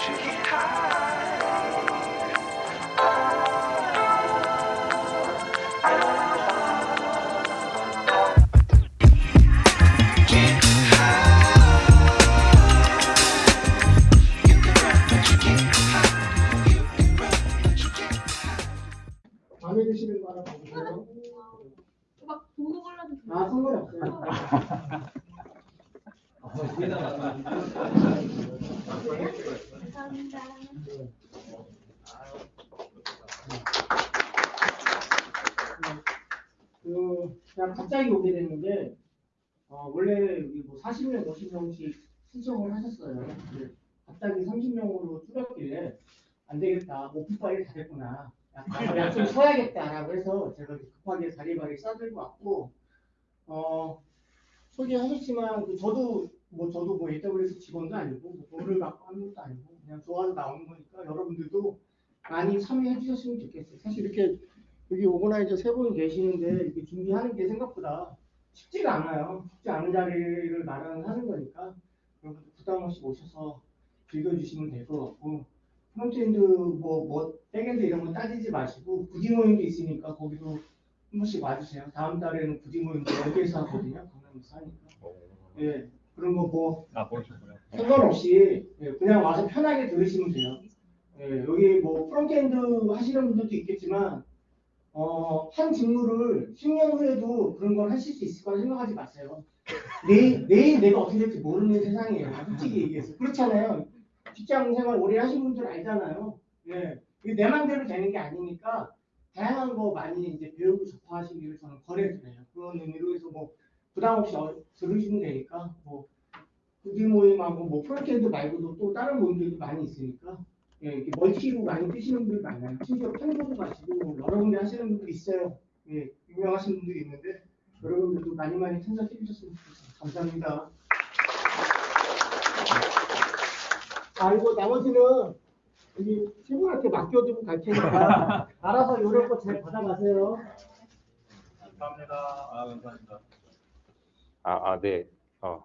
마음 쉬어야겠다라고 해서 제가 급하게 자리바리 싸들고 왔고, 어, 소개하셨지만, 그 저도, 뭐, 저도 뭐 AWS 직원도 아니고, 뭐 돈을 받고 하는 것도 아니고, 그냥 좋아서 나오는 거니까 여러분들도 많이 참여해 주셨으면 좋겠어요. 사실 이렇게 여기 오거나이저 세분 계시는데 이렇게 준비하는 게 생각보다 쉽지가 않아요. 쉽지 않은 자리를 마련하는 거니까 여러분들 부담 없이 오셔서 즐겨주시면 될 것 같고 frontend 뭐, 뭐 backend 이런 거 따지지 마시고 구디 모임도 있으니까 거기도 한 번씩 와주세요. 다음 달에는 구디 모임도 여기에서 하거든요. 강남에서 하니까. 예. 그런 거 뭐 아. 상관없이 예, 그냥 와서 편하게 들으시면 돼요. 예, 여기 뭐 frontend 하시는 분들도 있겠지만 어, 한 직무를 10년 후에도 그런 걸 하실 수 있을 거라 생각하지 마세요. 내일, 내일 내가 어떻게 될지 모르는 세상이에요. 솔직히 얘기해서. 그렇잖아요. 직장 생활 오래 하신 분들 알잖아요. 예. 이게 내 맘대로 되는 게 아니니까 다양한 거 많이 이제 배우고 접하시기를 저는 권해드려요. 그런 의미로 해서 뭐 부담 없이 어- 들으시면 되니까 뭐 구디 모임하고 뭐 frontend 말고도 또 다른 모임들도 많이 있으니까 예, 이렇게 멀티로 많이 뛰시는 분들 많아요. 심지어 판교도 가시고 여러 군데 하시는 분들 있어요. 예, 유명하신 분들이 있는데 여러분들도 많이 많이 참석해 주셨으면 좋겠습니다. 감사합니다. 아, 이거 나머지는 여기 친구한테 맡겨두고 갈 테니까 알아서 이런 거 잘 받아가세요. 감사합니다. 아, 감사합니다. 아, 아, 네. 어.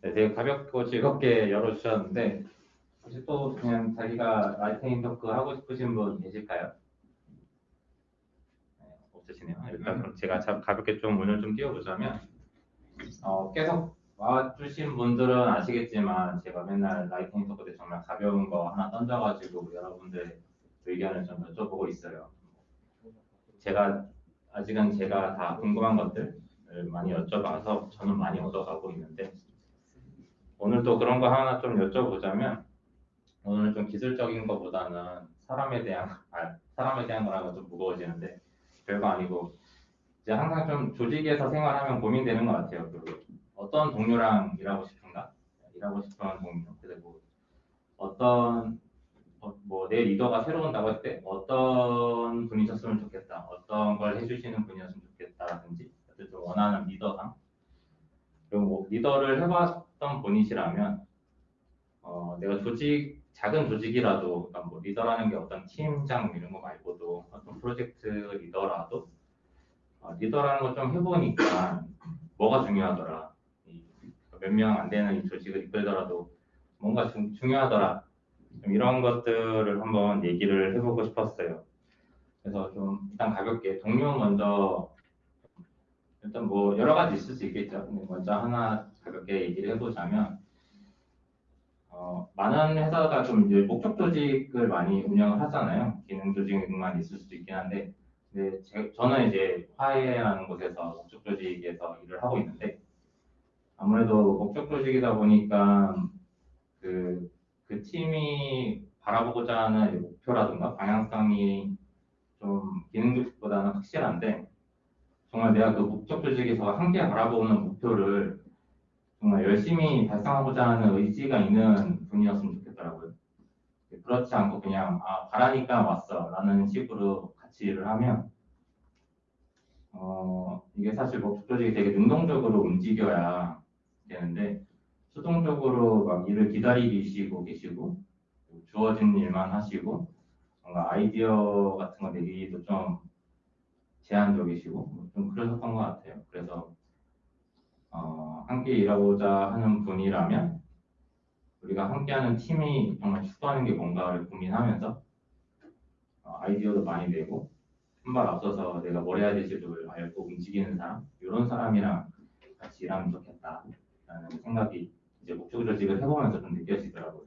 네, 되게 가볍고 즐겁게 열어주셨는데, 혹시 또 그냥 자기가 라이팅 토크 하고 싶으신 분 계실까요? 네, 없으시네요. 일단 그럼 제가 자- 가볍게 좀 오늘 좀 띄워보자면, 어, 계속 와주신 분들은 아시겠지만, 제가 맨날 라이팅 토크 때 정말 가벼운 거 하나 던져가지고 여러분들 의견을 좀 여쭤보고 있어요. 제가, 아직은 제가 다 궁금한 것들, 을 많이 여쭤봐서 저는 많이 얻어가고 있는데 오늘도 그런 거 하나 좀 여쭤보자면 오늘은 좀 기술적인 것보다는 사람에 대한 아, 사람에 대한 거라고 좀 무거워지는데 별거 아니고 이제 항상 좀 조직에서 생활하면 고민되는 것 같아요. 그 어떤 동료랑 일하고 싶은가? 일하고 싶은 동료 그리고 어떤 뭐내 리더가 새로 온다고 할 때 어떤 분이셨으면 좋겠다, 어떤 걸 해주시는 분이었으면 좋겠다라든지 어쨌든 원하는 리더상 그리고 뭐 리더를 해봤던 분이시라면 어, 내가 조직 작은 조직이라도 그러니까 뭐 리더라는 게 어떤 팀장 이런 거 말고도 어떤 프로젝트 리더라도 어, 리더라는 걸 좀 해보니까 뭐가 중요하더라 몇 명 안 되는 이 조직을 이끌더라도 뭔가 중, 중요하더라 좀 이런 것들을 한번 얘기를 해보고 싶었어요. 그래서 좀 일단 가볍게 동료 먼저 일단 뭐 여러 가지 있을 수 있겠죠. 먼저 하나 가볍게 얘기를 해보자면 어, 많은 회사가 좀 이제 목적 조직을 많이 운영을 하잖아요. 기능 조직만 있을 수도 있긴 한데, 근데 제, 저는 이제 화해라는 곳에서 목적 조직에서 일을 하고 있는데 아무래도 목적 조직이다 보니까 그, 그 팀이 바라보고자 하는 목표라든가 방향성이 좀 기능 조직보다는 확실한데 정말 내가 그 목적 조직에서 함께 바라보는 목표를 정말 열심히 달성하고자 하는 의지가 있는 분이었으면 좋겠더라고요. 그렇지 않고 그냥 아 바라니까 왔어 라는 식으로 같이 일을 하면 어 이게 사실 목적 조직이 되게 능동적으로 움직여야 되는데 수동적으로 막 일을 기다리시고 계시고 주어진 일만 하시고 뭔가 아이디어 같은 거 내기도 좀 제한적이시고 뭐좀 그러셨던 것 같아요. 그래서 어, 함께 일하고자 하는 분이라면 우리가 함께하는 팀이 정말 추구하는 게 뭔가를 고민하면서 어, 아이디어도 많이 내고 한 발 앞서서 내가 뭘 해야 될지를 알고 움직이는 사람 이런 사람이랑 같이 일하면 좋겠다 라는 생각이 이제 목적 조직을 해보면서 좀 느껴지더라고요.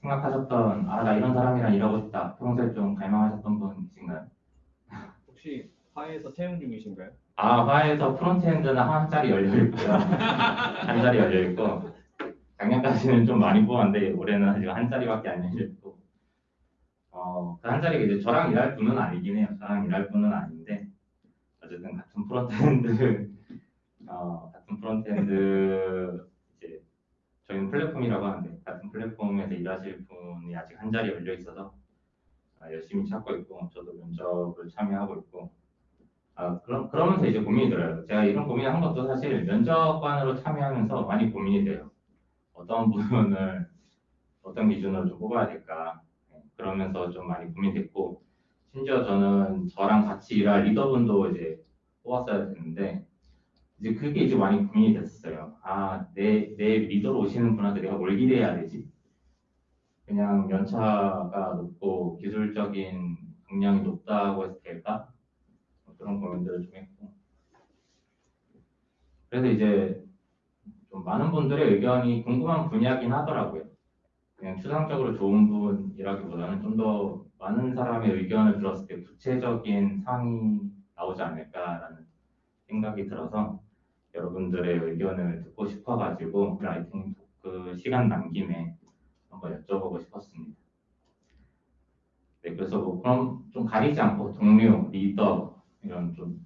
생각하셨던 아 나 이런 사람이랑 일하고 싶다 평소에 좀 갈망하셨던 분 계신가요? 혹시 화해에서 채용 중이신가요? 아 화해에서 frontend는 한 자리 열려 있고요. 한 자리 열려 있고 작년까지는 좀 많이 뽑았는데 올해는 아직 한 자리밖에 안 열려 있고 어그 한 자리가 이제 저랑 일할 분은 아니긴 해요. 저랑 일할 분은 아닌데 어쨌든 같은 frontend 어 같은 frontend 플랫폼이라고 하는데 같은 플랫폼에서 일하실 분이 아직 한 자리 열려 있어서 아, 열심히 찾고 있고 저도 면접을 참여하고 있고 아, 그럼, 그러면서 이제 고민이 들어요. 제가 이런 고민을 한 것도 사실 면접관으로 참여하면서 많이 고민이 돼요. 어떤 부분을 어떤 기준으로 좀 뽑아야 될까. 네, 그러면서 좀 많이 고민됐고, 심지어 저는 저랑 같이 일할 리더분도 이제 뽑았어야 되는데, 이제 그게 이제 많이 고민이 됐어요. 아, 내, 내 리더로 오시는 분한테 내가 뭘 기대해야 되지? 그냥 연차가 높고 기술적인 역량이 높다고 해서 될까? 뭐 그런 고민들을 좀 했고 그래서 이제 좀 많은 분들의 의견이 궁금한 분야긴 하더라고요. 그냥 추상적으로 좋은 분이라기보다는 좀 더 많은 사람의 의견을 들었을 때 구체적인 상이 나오지 않을까라는 생각이 들어서 여러분들의 의견을 듣고 싶어가지고 lightning talk 시간 남은 김에 한번 여쭤보고 싶었습니다. 네, 그래서 뭐 그럼 좀 가리지 않고 동료, 리더 이런 좀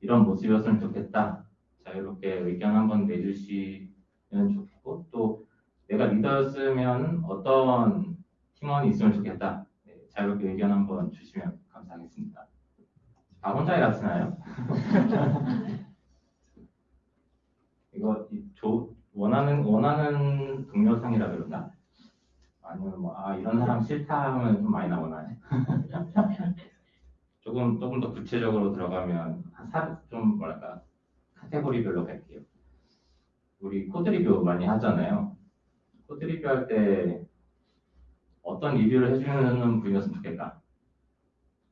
이런 모습이었으면 좋겠다. 자유롭게 의견 한번 내주시면 좋겠고 또 내가 리더였으면 어떤 팀원이 있으면 좋겠다. 네, 자유롭게 의견 한번 주시면 감사하겠습니다. 아 혼자 일하시나요? 이거 이 조, 원하는 원하는 동료상이라 그러나 아니면 뭐 아 이런 사람 싫다 하면 좀 많이 나오나요? 조금 조금 더 구체적으로 들어가면 사, 좀 뭐랄까 카테고리별로 갈게요. 우리 코드 리뷰 많이 하잖아요. 코드 리뷰 할 때 어떤 리뷰를 해주는 분이었으면 좋겠다.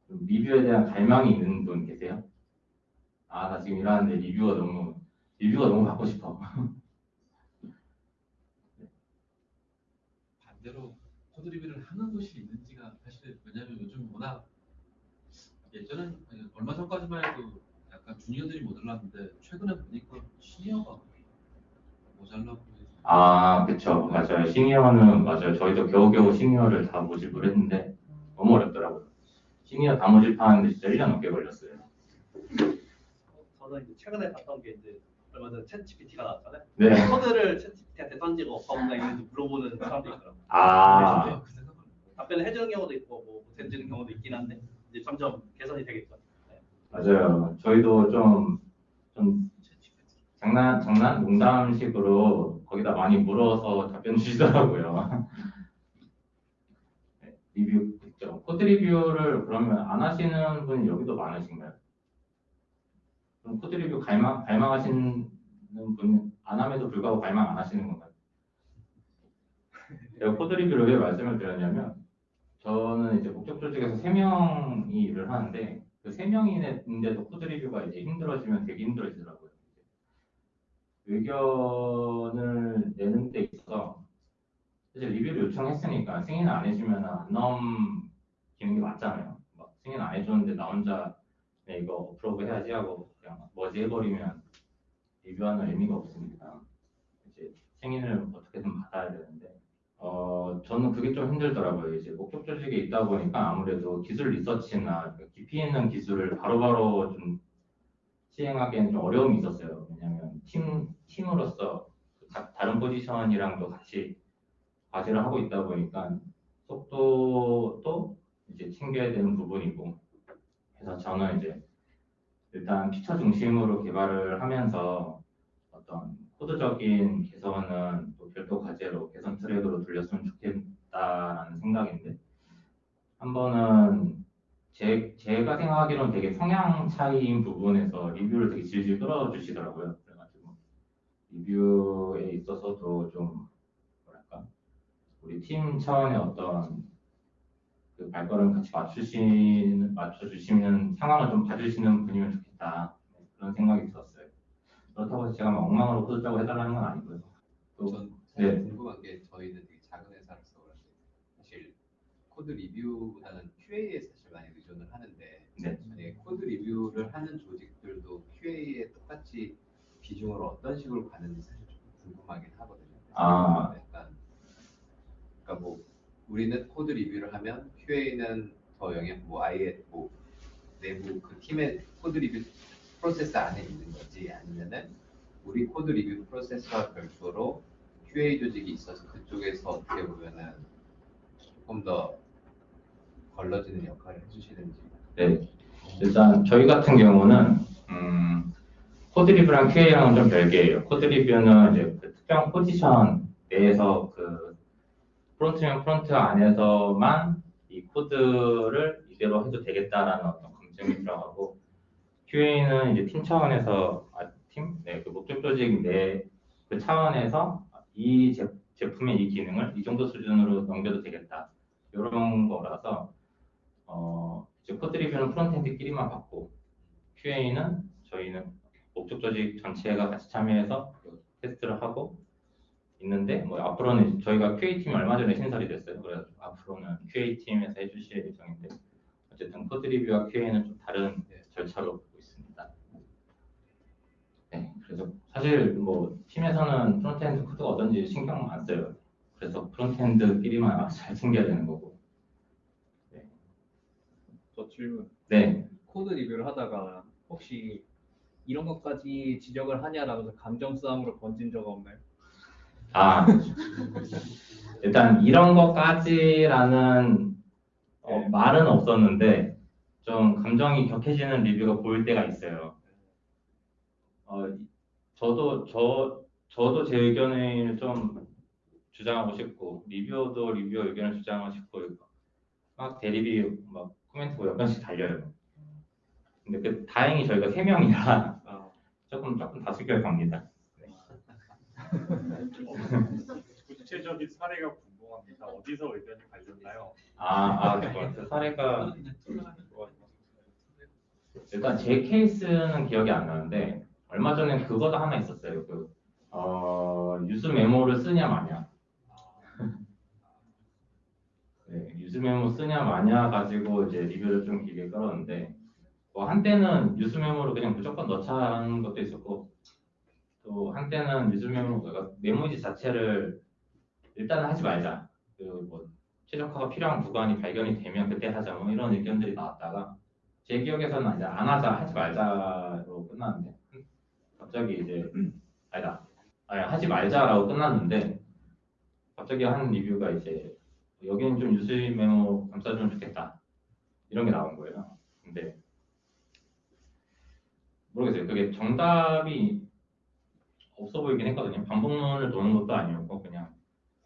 좀 리뷰에 대한 갈망이 있는 분 계세요? 아 나 지금 일하는데 리뷰가 너무 리뷰가 너무 받고 싶어. 반대로 코드 리뷰를 하는 곳이 있는지가 사실 왜냐면 요즘 워낙 예전엔 아니, 얼마 전까지만 해도 약간 주니어들이 모자랐는데 최근에 보니까 시니어가 모자라고 아, 그쵸. 맞아요. 시니어는, 맞아요. 저희도 겨우겨우 시니어를 다 모집을 했는데, 너무 어렵더라고요. 시니어 다 모집하는데 진짜 1년 넘게 걸렸어요. 저는 이제 최근에 봤던 게 이제 얼마 전에 챗 GPT가 나왔잖아요. 네. 코드를 챗 GPT한테 던지고 버그가 있는지 물어보는 사람도 있더라고요. 아, 진짜 그 답변을 해주는 경우도 있고 뭐 못해주는 경우도 있긴 한데 이제 점점 개선이 되겠죠. 네. 맞아요. 저희도 좀, 좀, 장난, 장난, 농담식으로 거기다 많이 물어서 답변 주시더라고요. 네, 리뷰, 그죠. 코드 리뷰를 그러면 안 하시는 분이 여기도 많으신가요? 코드 리뷰 갈망, 갈망하시는 분, 안 함에도 불구하고 갈망 안 하시는 건가요? 제가 코드 리뷰를 왜 말씀을 드렸냐면, 저는 이제 목적 조직에서 3명이 일을 하는데, 그 3명인데도 코드 리뷰가 이제 힘들어지면 되게 힘들어지더라고요. 의견을 내는 데 있어서, 사실 리뷰를 요청했으니까 승인 안 해주면 안 넘기는 게 맞잖아요. 막 승인 안 해줬는데 나 혼자 네, 이거 어프로브 해야지 하고 그냥 뭐지 해버리면 리뷰하는 의미가 없으니까 이제 승인을 어떻게든 받아야 되는데 어 저는 그게 좀 힘들더라고요. 이제 목적 조직에 있다 보니까 아무래도 기술 리서치나 그 깊이 있는 기술을 바로바로 좀 시행하기에는 좀 어려움이 있었어요. 왜냐하면 팀 팀으로서 다- 다른 포지션이랑도 같이 과제를 하고 있다 보니까 속도도 이제 챙겨야 되는 부분이고 그래서 저는 이제 일단 피처 중심으로 개발을 하면서 어떤 코드적인 개선은 또 별도 과제로 개선 트랙으로 돌렸으면 좋겠다라는 생각인데 한 번은 제, 제가 생각하기로는 되게 성향 차이인 부분에서 리뷰를 되게 질질 끌어주시더라고요. 그래가지고 리뷰에 있어서도 좀 뭐랄까 우리 팀 차원의 어떤 그 발걸음 같이 맞추시는 맞춰주시는 상황을 좀 봐주시는 분이면 좋겠다 네, 그런 생각이 들었어요. 그렇다고 해서 제가 막 엉망으로 짜고 해달라는 건 아니고요. 또 전 사실 네. 궁금한 게 저희는 되게 작은 회사로서 그런데 사실 코드 리뷰보다는 QA에 사실 많이 의존을 하는데 네. 만약에 코드 리뷰를 하는 조직들도 QA에 똑같이 비중을 어떤 식으로 가는지 사실 좀 궁금하긴 하거든요. 아. 약간 그러니까 뭐 우리는 코드 리뷰를 하면 QA는 더 영향 뭐 아예 뭐 내부 그 팀의 코드 리뷰 프로세스 안에 있는 거지 아니면은 우리 코드 리뷰 프로세스와 별도로 QA 조직이 있어서 그쪽에서 어떻게 보면은 조금 더 걸러지는 역할을 해주시는지 네, 일단 저희 같은 경우는 음, 코드 리뷰랑 QA랑은 좀 별개예요. 코드 리뷰는 이제 그 특정 포지션 내에서 그 프론트면 프론트 안에서만 이 코드를 이대로 해도 되겠다라는 어떤 검증이 들어가고 QA는 이제 팀 차원에서 아, 팀, 네, 그 목적 조직 내 그 차원에서 이 제, 제품의 이 기능을 이 정도 수준으로 넘겨도 되겠다. 이런 거라서 어, 이제 코드 리뷰는 frontend끼리만 받고 QA는 저희는 목적 조직 전체가 같이 참여해서 그 테스트를 하고 있는데 뭐 앞으로는 저희가 QA 팀이 얼마 전에 신설이 됐어요. 그래서 앞으로는 QA 팀에서 해주실 예정인데 어쨌든 코드 리뷰와 QA는 좀 다른 절차로 보고 있습니다. 네, 그래서 사실 뭐 팀에서는 frontend 코드가 어떤지 신경 안 써요. 그래서 frontend끼리만 잘 챙겨야 되는 거고. 저 질문. 네, 코드 리뷰를 하다가 혹시 이런 것까지 지적을 하냐라면서 감정 싸움으로 번진 적 없나요? 아, 일단 이런 것까지라는 어, 네. 말은 없었는데 좀 감정이 격해지는 리뷰가 보일 때가 있어요. 어, 저도 저 저도 제 의견을 좀 주장하고 싶고 리뷰어도 리뷰어 의견을 주장하고 싶고 막 대립이 막 코멘트가 몇 번씩 달려요. 근데 그 다행히 저희가 세 명이라 아, 조금 조금 다수결 갑니다. 구체적인 사례가 궁금합니다. 어디서 의견이 갈렸나요? 아, 아, 그 사례가 일단 제 케이스는 기억이 안 나는데 얼마 전에 그거도 하나 있었어요. 그 어, useMemo를 쓰냐 마냐. 네, useMemo 쓰냐 마냐 가지고 이제 리뷰를 좀 길게 끌었는데 뭐 한때는 useMemo를 그냥 무조건 넣자는 것도 있었고 또 한때는 메모 그러니까 memoize 자체를 일단은 하지 말자. 그뭐 최적화가 필요한 구간이 발견이 되면 그때 하자. 뭐 이런 의견들이 나왔다가 제 기억에서는 이제 안 하자 하지 말자로 끝났는데 갑자기 이제 아니다. 아니 하지 말자라고 끝났는데 갑자기 한 리뷰가 이제 여기는 좀 useMemo 감싸주면 좋겠다. 이런 게 나온 거예요. 근데 모르겠어요. 그게 정답이 없어 보이긴 했거든요 반복문을 도는 것도 아니었고 그냥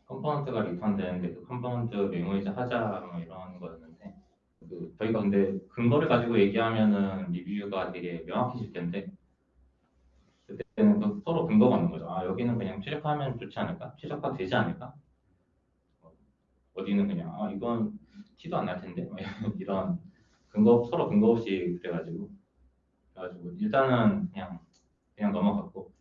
component가 return되는데 그 component memoize 하자 뭐 이런 거였는데 그 저희가 근데 근거를 가지고 얘기하면은 리뷰가 되게 명확해질 텐데 그때는 그 서로 근거가 없는 거죠. 아 여기는 그냥 최적화하면 좋지 않을까? 최적화 되지 않을까? 어, 어디는 그냥 아 이건 티도 안 날 텐데 뭐 이런 근거 서로 근거 없이 그래가지고 그래가지고 일단은 그냥 그냥 넘어갔고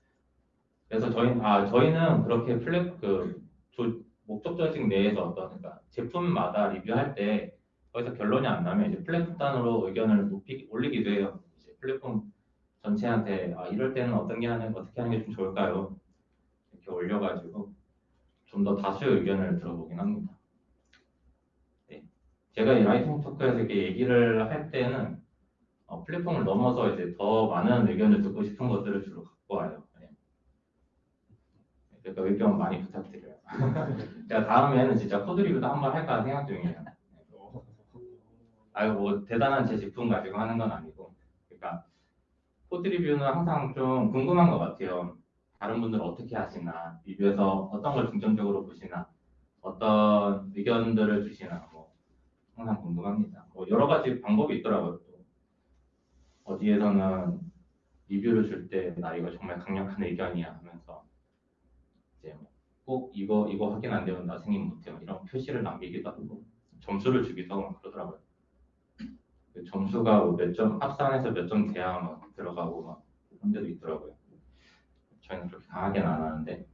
그래서 저희 아 저희는 그렇게 플랫 그 조- 목적 조직 내에서 어떤 그러니까 제품마다 리뷰할 때 거기서 결론이 안 나면 이제 플랫폼 단으로 의견을 높이 올리기도 해요. 이제 플랫폼 전체한테 아 이럴 때는 어떤 게 하는 어떻게 하는 게 좀 좋을까요? 이렇게 올려가지고 좀 더 다수의 의견을 들어보긴 합니다. 네. 제가 이 라이팅 토크에서 이렇게 얘기를 할 때는 어, 플랫폼을 넘어서 이제 더 많은 의견을 듣고 싶은 것들을 주로 갖고 와요. 네. 그러니까 의견 많이 부탁드려요. 제가 다음에는 진짜 코드 리뷰도 한번 할까 생각 중이에요. 아유 뭐 대단한 제 제품 가지고 하는 건 아니고 그러니까 코드 리뷰는 항상 좀 궁금한 것 같아요. 다른 분들은 어떻게 하시나 리뷰에서 어떤 걸 중점적으로 보시나 어떤 의견들을 주시나 뭐 항상 궁금합니다. 뭐 여러 가지 방법이 있더라고요. 또 어디에서는 리뷰를 줄 때 나 이거 정말 강력한 의견이야 하면서 이제 뭐꼭 이거 이거 확인 안 되면 나 승인 못해요. 이런 표시를 남기기도 하고 점수를 주기도 하고 막 그러더라고요. 그 점수가 뭐몇점 합산해서 몇 점 돼야 막 들어가고 막 그런 데도 있더라고요. 저희는 그렇게 강하게는 안 하는데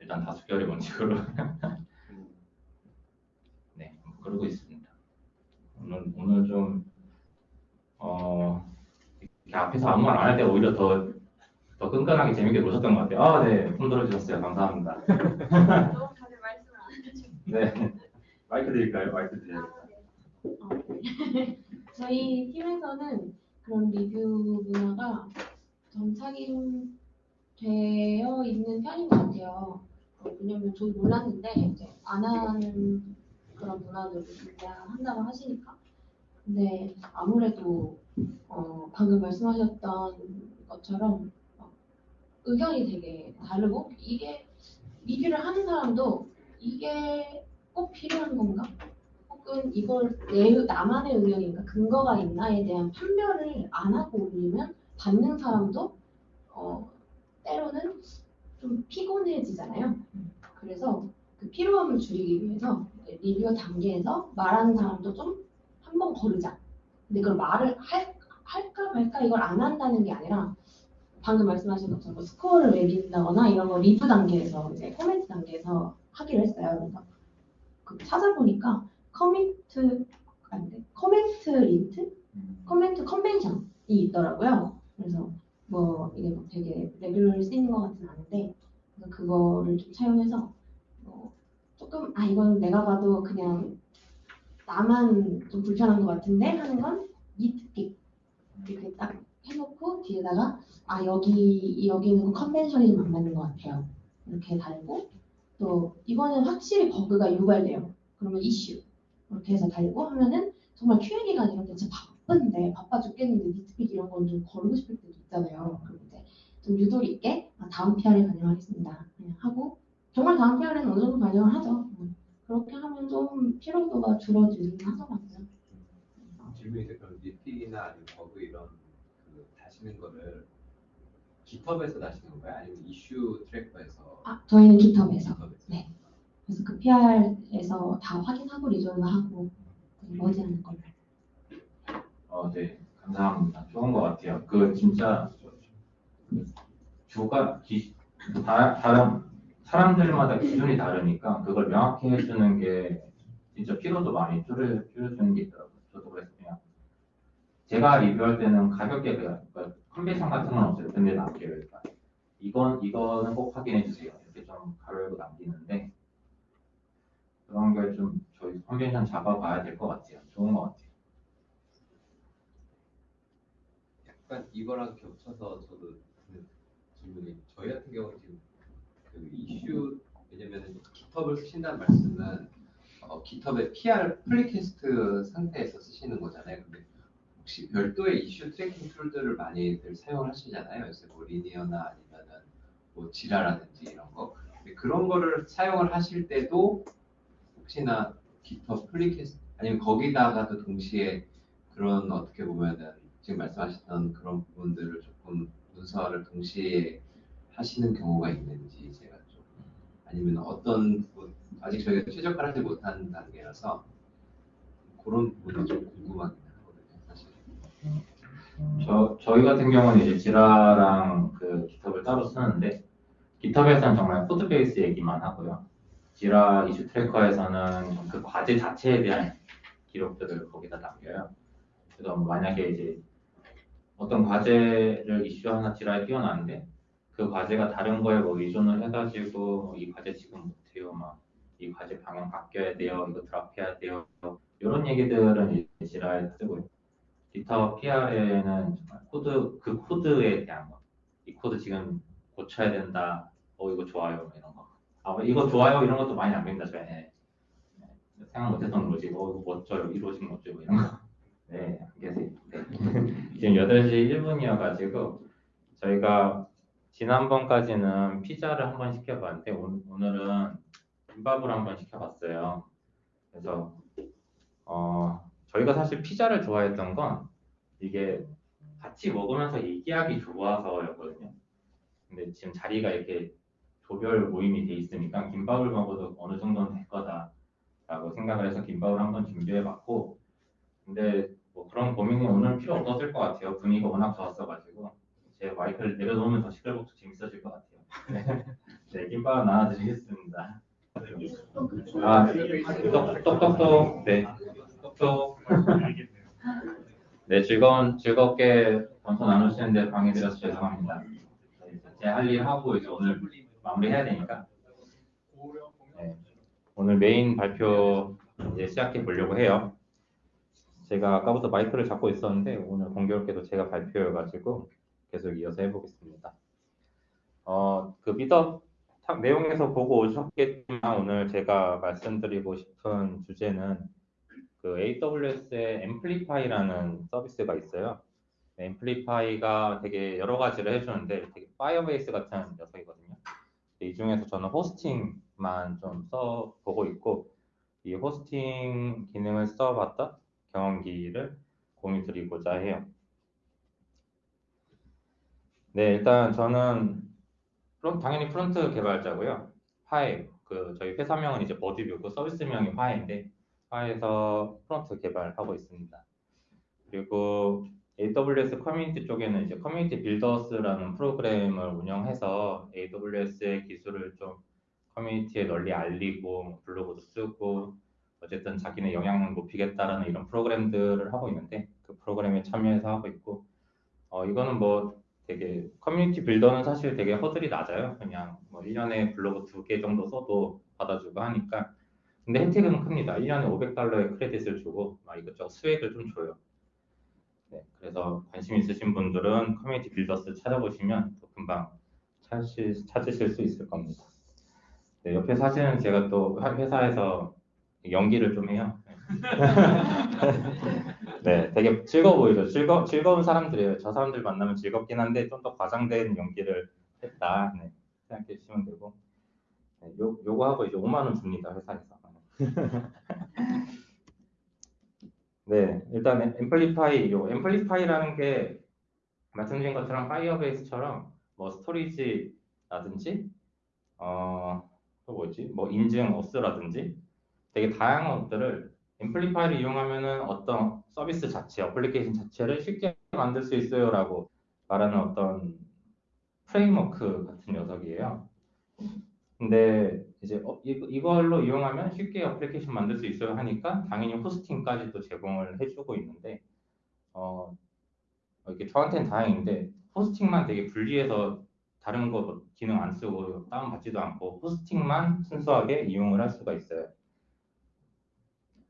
일단 다 수결이 원칙으로 네 그러고 있습니다. 오늘 오늘 좀 어, 앞에서 아무 말 안 할 때 오히려 더, 더 끈끈하게 재밌게 노셨던 것 같아요. 아, 네. 손들어 주셨어요. 감사합니다. 너무 다들 말씀을 안 해주셔서. 네. 마이크 드릴까요? 마이크 드려요. 아, 네. 어, 네. 저희 팀에서는 그런 리뷰 문화가 정착이 되어 있는 편인 것 같아요. 어, 왜냐면 저도 몰랐는데 이제 안 하는 그런 문화들을 진짜 한다고 하시니까. 근데 아무래도 어, 방금 말씀하셨던 것처럼 어, 의견이 되게 다르고 이게 리뷰를 하는 사람도 이게 꼭 필요한 건가? 혹은 이걸 내 나만의 의견인가 근거가 있나에 대한 판별을 안 하고 올리면 받는 사람도 어, 때로는 좀 피곤해지잖아요. 그래서 그 피로함을 줄이기 위해서 리뷰 단계에서 말하는 사람도 좀 한번 거르자. 근데 그걸 말을 할, 할까 말까 이걸 안 한다는 게 아니라 방금 말씀하신 것처럼 뭐 스코어를 매긴다거나 이런 거 리뷰 단계에서 이제 코멘트 단계에서 하기로 했어요. 그래서 그 찾아보니까 commit 아닌데 comment limit? comment convention이 있더라고요. 그래서 뭐 이게 뭐 되게 레귤러를 쓰이는 것 같진 않은데 그거를 좀 차용해서 뭐 조금 아 이건 내가 봐도 그냥 나만 좀 불편한 것 같은데 하는 건 니트픽 이렇게 딱 해놓고 뒤에다가 아 여기 여기는 컨벤션이 좀 안 맞는 것 같아요. 이렇게 달고 또 이거는 확실히 버그가 유발돼요. 그러면 이슈 이렇게 해서 달고 하면은 정말 Q&A 기간 이런 게 진짜 바쁜데 바빠 죽겠는데 nitpick 이런 건 좀 거르고 싶을 때도 있잖아요. 이제 좀 유도리 있게 아, 다음 PR에 반영하겠습니다. 그냥 하고 정말 다음 PR에는 어느 정도 반영을 하죠. 음. 그렇게 하면 좀 피로도가 줄어들긴 하더라고요. 질문이. 그럼 nitpick이나 아니면 버그 이런 그 다시는 거를 GitHub에서 다시는 건가요? 아니면 이슈 tracker에서? 아 저희는 GitHub에서 GitHub에서? 네. 그래서 그 PR에서 다 확인하고 resolve하고 머지하는 걸로. 어, 네. 감사합니다. 좋은 것 같아요. 그 진짜 그 주가 기, 그 다, 다른 사람들마다 기준이 다르니까 그걸 명확히 해주는 게 진짜 피로도 많이 줄여, 줄여주는 게 있더라고요. 저도 그래서 그냥 제가 리뷰할 때는 가볍게 그러니까 컨벤션 같은 건 없어요. 근데 남겨요. 일단. 이건 이거는 꼭 확인해 주세요. 이렇게 좀 가르고 남기는데 그런 걸 좀 저희 컨벤션 잡아봐야 될 것 같아요. 좋은 것 같아요. 약간 이거랑 겹쳐서 저도 질문이 저희 같은 경우는 지금 그 이슈 왜냐면 GitHub을 쓰신다는 말씀은 어, GitHub의 PR pull request 상태에서 쓰시는 거잖아요. 근데 혹시 별도의 이슈 tracking tool들을 많이들 사용을 하시잖아요. 요새 뭐 리니어나 아니면은 뭐 지라라든지 이런 거. 그런 거를 사용을 하실 때도 혹시나 GitHub 플리캐스트 아니면 거기다가도 동시에 그런 어떻게 보면은 지금 말씀하셨던 그런 부분들을 조금 문서화를 동시에 하시는 경우가 있는지 제가 좀 아니면 어떤 부분 아직 저희가 최적화를 하지 못한 단계라서 그런 부분이 좀 사실. 저, 저희 같은 경우는 이제 Jira랑 그 GitHub을 따로 쓰는데 GitHub에서는 정말 코드 베이스 얘기만 하고요. Jira 이슈 tracker에서는 그 과제 자체에 대한 기록들을 거기다 남겨요. 그래서 뭐 만약에 이제 어떤 과제를 이슈 하나 Jira에 띄워놨는데 그 과제가 다른 거에 뭐 의존을 해가지고 뭐이 과제 지금 못해요, 막 이 과제 방향 바뀌어야 돼요, 이거 drop해야 돼요, 이런 얘기들은 Jira에 쓰고 요. GitHub PR에는 정말 코드 그 코드에 대한 거, 이 코드 지금 고쳐야 된다, 어 이거 좋아요 뭐 이런 거, 아뭐 이거 좋아요 이런 것도 많이 남깁니다 저에 네. 생각 못했던 거지, 어 이거 멋져요, 이루어진 거죠 뭐 이런 거. 네, 계세요. 네. 지금 8시 1분이어가지고 저희가 지난번까지는 피자를 한번 시켜봤는데 오- 오늘은 김밥을 한번 시켜봤어요. 그래서 어 저희가 사실 피자를 좋아했던 건 이게 같이 먹으면서 얘기하기 좋아서였거든요. 근데 지금 자리가 이렇게 조별 모임이 돼 있으니까 김밥을 먹어도 어느 정도는 될 거다라고 생각을 해서 김밥을 한번 준비해봤고 근데 뭐 그런 고민이 오늘 필요 없었을 것 같아요. 분위기가 워낙 좋았어가지고 제 마이크를 내려놓으면 더 시끌벅적 재밌어질 것 같아요. 네, 김밥 나눠드리겠습니다. 아, 똑- 똑똑똑, 네, 똑똑. 네, 즐거운, 즐겁게 검토 나누시는데 방해드려서 죄송합니다. 제 할 일 하고 이제 오늘 마무리해야 되니까. 네, 오늘 메인 발표 이제 시작해 보려고 해요. 제가 아까부터 마이크를 잡고 있었는데 오늘 공교롭게도 제가 발표여가지고 계속 이어서 해보겠습니다. 어, 그탑 내용에서 보고 오셨겠지만 오늘 제가 말씀드리고 싶은 주제는 그 AWS의 Amplify라는 서비스가 있어요. 네, Amplify가 되게 여러 가지를 해주는데 되게 Firebase 같은 녀석이거든요. 이 중에서 저는 hosting만 좀 써보고 있고 이 hosting 기능을 써봤던 경험기를 공유 드리고자 해요. 네, 일단 저는 당연히 front 개발자고요. 화해, 그 저희 회사명은 이제 버드뷰고 서비스명이 화해인데 화해에서 front 개발하고 있습니다. 그리고 AWS 커뮤니티 쪽에는 이제 Community Builders라는 프로그램을 운영해서 AWS의 기술을 좀 커뮤니티에 널리 알리고 블로그도 쓰고 어쨌든 자기네 영향을 높이겠다라는 이런 프로그램들을 하고 있는데 그 프로그램에 참여해서 하고 있고 어 이거는 뭐 되게 Community Builder는 사실 되게 허들이 낮아요. 그냥 뭐 1년에 블로그 두 개 정도 써도 받아주고 하니까 근데 혜택은 큽니다. 1년에 500달러의 크레딧을 주고 막 이것저것 swag을 좀 줘요. 네, 그래서 관심 있으신 분들은 Community Builders 찾아보시면 또 금방 찾으실, 찾으실 수 있을 겁니다. 네, 옆에 사진은 제가 또 하- 회사에서 연기를 좀 해요. 네, 되게 즐거워 보이죠. 즐거, 즐거운 사람들이에요. 저 사람들 만나면 즐겁긴 한데 좀 더 과장된 연기를 했다. 네, 생각해 주시면 되고. 네, 요, 요거 하고 이제 5만 원 줍니다. 회사에서. 네, 일단 Amplify, 요 Amplify라는 게 말씀드린 것처럼 Firebase처럼 뭐 storage라든지 어, 또 뭐지? 뭐 인증 auth라든지 되게 다양한 것들을 Amplify를 이용하면은 어떤 서비스 자체, 어플리케이션 자체를 쉽게 만들 수 있어요라고 말하는 어떤 framework 같은 녀석이에요. 근데 이제 어, 이, 이걸로 이용하면 쉽게 어플리케이션 만들 수 있어요 하니까 당연히 hosting까지 도 제공을 해주고 있는데 어, 이게 저한테는 다행인데 hosting만 되게 분리해서 다른 거 기능 안 쓰고 다운받지도 않고 호스팅만 순수하게 이용을 할 수가 있어요.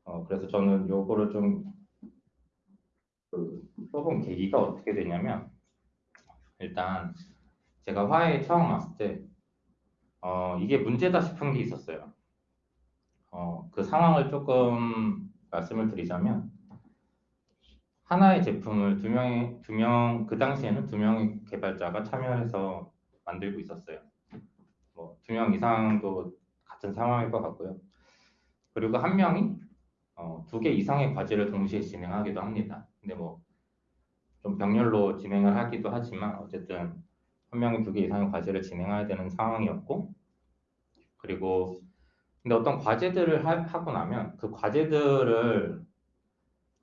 어, 그래서 저는 요거를 좀 그, 써본 계기가 어떻게 되냐면 일단 제가 화해에 처음 왔을 때 어, 이게 문제다 싶은 게 있었어요. 어, 그 상황을 조금 말씀을 드리자면 하나의 제품을 두 명의 두 명 그 당시에는 두 명의 개발자가 참여해서 만들고 있었어요. 뭐 두 명 이상도 같은 상황일 것 같고요. 그리고 한 명이 어, 두 개 이상의 과제를 동시에 진행하기도 합니다. 근데 뭐 좀 병렬로 진행을 하기도 하지만 어쨌든 한 명이 두 개 이상의 과제를 진행해야 되는 상황이었고 그리고 근데 어떤 과제들을 하, 하고 나면 그 과제들을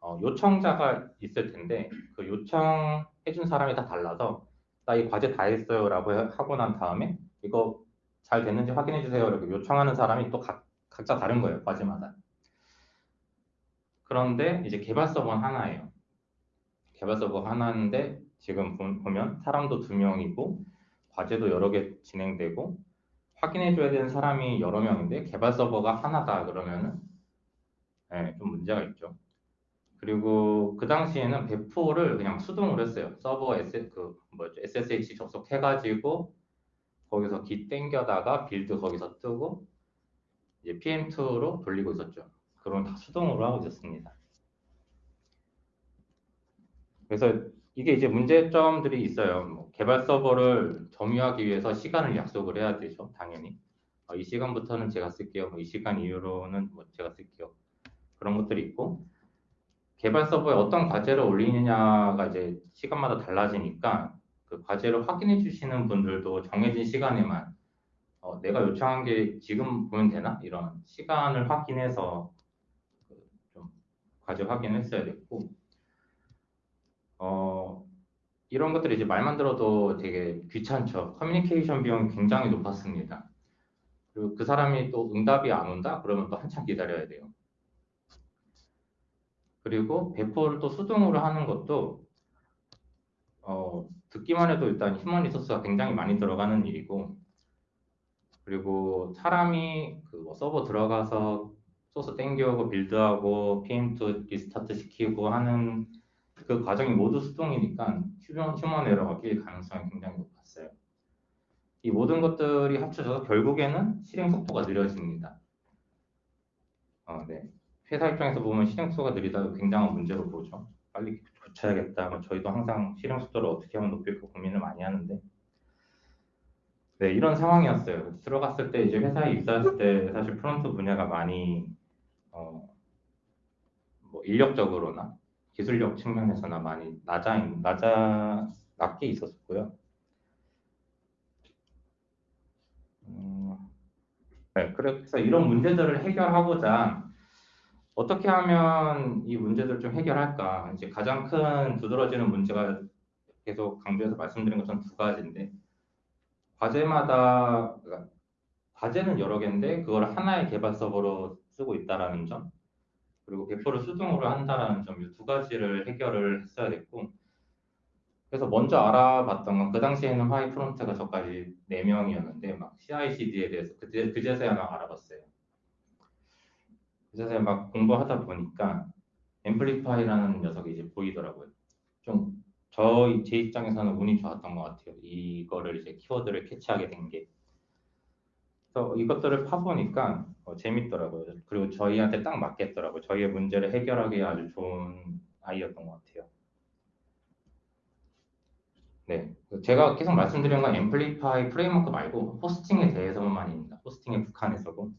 어, 요청자가 있을 텐데 그 요청해준 사람이 다 달라서 나 이 과제 다 했어요 라고 해- 하고 난 다음에 이거 잘 됐는지 확인해 주세요 이렇게 요청하는 사람이 또 각, 각자 다른 거예요 과제마다. 그런데 이제 개발 서버는 하나예요. 개발 서버 하나인데 지금 보- 보면 사람도 두 명이고 과제도 여러 개 진행되고 확인해 줘야 되는 사람이 여러 명인데 개발 서버가 하나다 그러면은 네, 좀 문제가 있죠. 그리고 그 당시에는 배포를 그냥 수동으로 했어요. 서버 S 그 뭐죠 SSH 접속해가지고 거기서 git 땡겨다가 build 거기서 뜨고 이제 PM2로 돌리고 있었죠. 그런 다 수동으로 하고 있었습니다. 그래서 이게 이제 문제점들이 있어요. 뭐 개발 서버를 점유하기 위해서 시간을 약속을 해야 되죠. 당연히. 어, 이 시간부터는 제가 쓸게요. 뭐 이 시간 이후로는 뭐 제가 쓸게요. 그런 것들이 있고 개발 서버에 어떤 과제를 올리느냐가 이제 시간마다 달라지니까 그 과제를 확인해 주시는 분들도 정해진 시간에만 어, 내가 요청한 게 지금 보면 되나? 이런 시간을 확인해서 그좀 과제 확인했어야 됐고, 어, 이런 것들이 이제 말만 들어도 되게 귀찮죠. 커뮤니케이션 비용이 굉장히 높았습니다. 그리고 그 사람이 또 응답이 안 온다? 그러면 또 한참 기다려야 돼요. 그리고 배포를 또 수동으로 하는 것도 어, 듣기만 해도 일단 human resource가 굉장히 많이 들어가는 일이고 그리고 사람이 그 뭐 서버 들어가서 소스 땡겨오고 build하고 PM2 restart 시키고 하는 그 과정이 모두 수동이니까 human, human error가 낄 가능성이 굉장히 높았어요. 이 모든 것들이 합쳐져서 결국에는 실행 속도가 느려집니다. 어, 네. 회사 입장에서 보면 실행 속도가 느리다 굉장한 문제로 보죠. 빨리 고쳐야겠다. 뭐 저희도 항상 실행 속도를 어떻게 하면 높일까 고민을 많이 하는데 네 이런 상황이었어요. 들어갔을 때 이제 회사에 입사했을 때 사실 프론트 분야가 많이 어, 뭐 인력적으로나 기술력 측면에서나 많이 낮아 낮아 낮게 있었고요. 음, 네, 그래서 이런 문제들을 해결하고자 어떻게 하면 이 문제들을 좀 해결할까? 이제 가장 큰 두드러지는 문제가 계속 강조해서 말씀드린 것처럼 두 가지인데 과제마다 그러니까 과제는 여러 개인데 그걸 하나의 개발 서버로 쓰고 있다라는 점 그리고 배포를 수동으로 한다라는 점이두 가지를 해결을 했어야 됐고 그래서 먼저 알아봤던 건 그 당시에는 화이 프론트가 저까지 4명이었는데 막 CI/CD에 대해서 그때 그제서야 막 알아봤어요. 그래서 막 공부하다 보니까 앰플리파이라는 녀석이 이제 보이더라고요. 좀저제 입장에서는 운이 좋았던 것 같아요. 이거를 이제 키워드를 캐치하게 된 게. 그래서 이것들을 파보니까 어, 재밌더라고요. 그리고 저희한테 딱 맞겠더라고요. 저희의 문제를 해결하기에 아주 좋은 아이였던 것 같아요. 네, 제가 계속 말씀드린 건 Amplify framework 말고 hosting에 대해서만입니다. hosting에 국한해서고.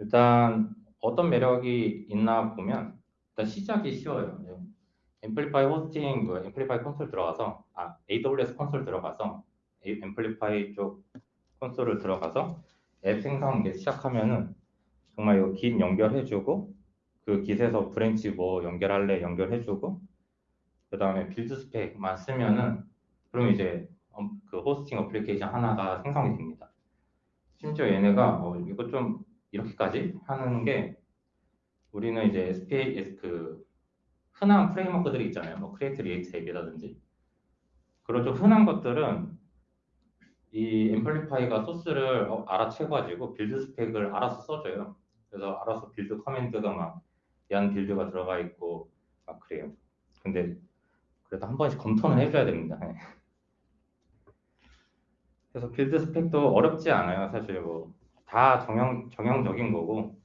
일단 어떤 매력이 있나 보면 일단 시작이 쉬워요. 네. Amplify hosting, 그 앰플리파이 콘솔 들어가서 아 AWS 콘솔 들어가서 이 Amplify 쪽 콘솔을 들어가서 앱 생성 이제 시작하면은 정말 이거 git 연결해주고 그 git에서 branch 뭐 연결할래 연결해주고 그 다음에 build spec만 쓰면은 그럼 이제 엄- 그 hosting 어플리케이션 하나가 생성이 됩니다. 심지어 얘네가 어, 이거 좀 이렇게까지 하는 게 우리는 이제 SPA 그 흔한 framework들이 있잖아요. 뭐 Create React App이라든지 그런 좀 흔한 것들은 이 Amplify가 소스를 어, 알아채가지고 build spec을 알아서 써줘요. 그래서 알아서 build command가 막 yarn build가 들어가 있고 막 그래요. 근데 그래도 한 번씩 검토는 해줘야 됩니다. 네. 그래서 build spec도 어렵지 않아요. 사실 뭐 다 정형 정형적인 거고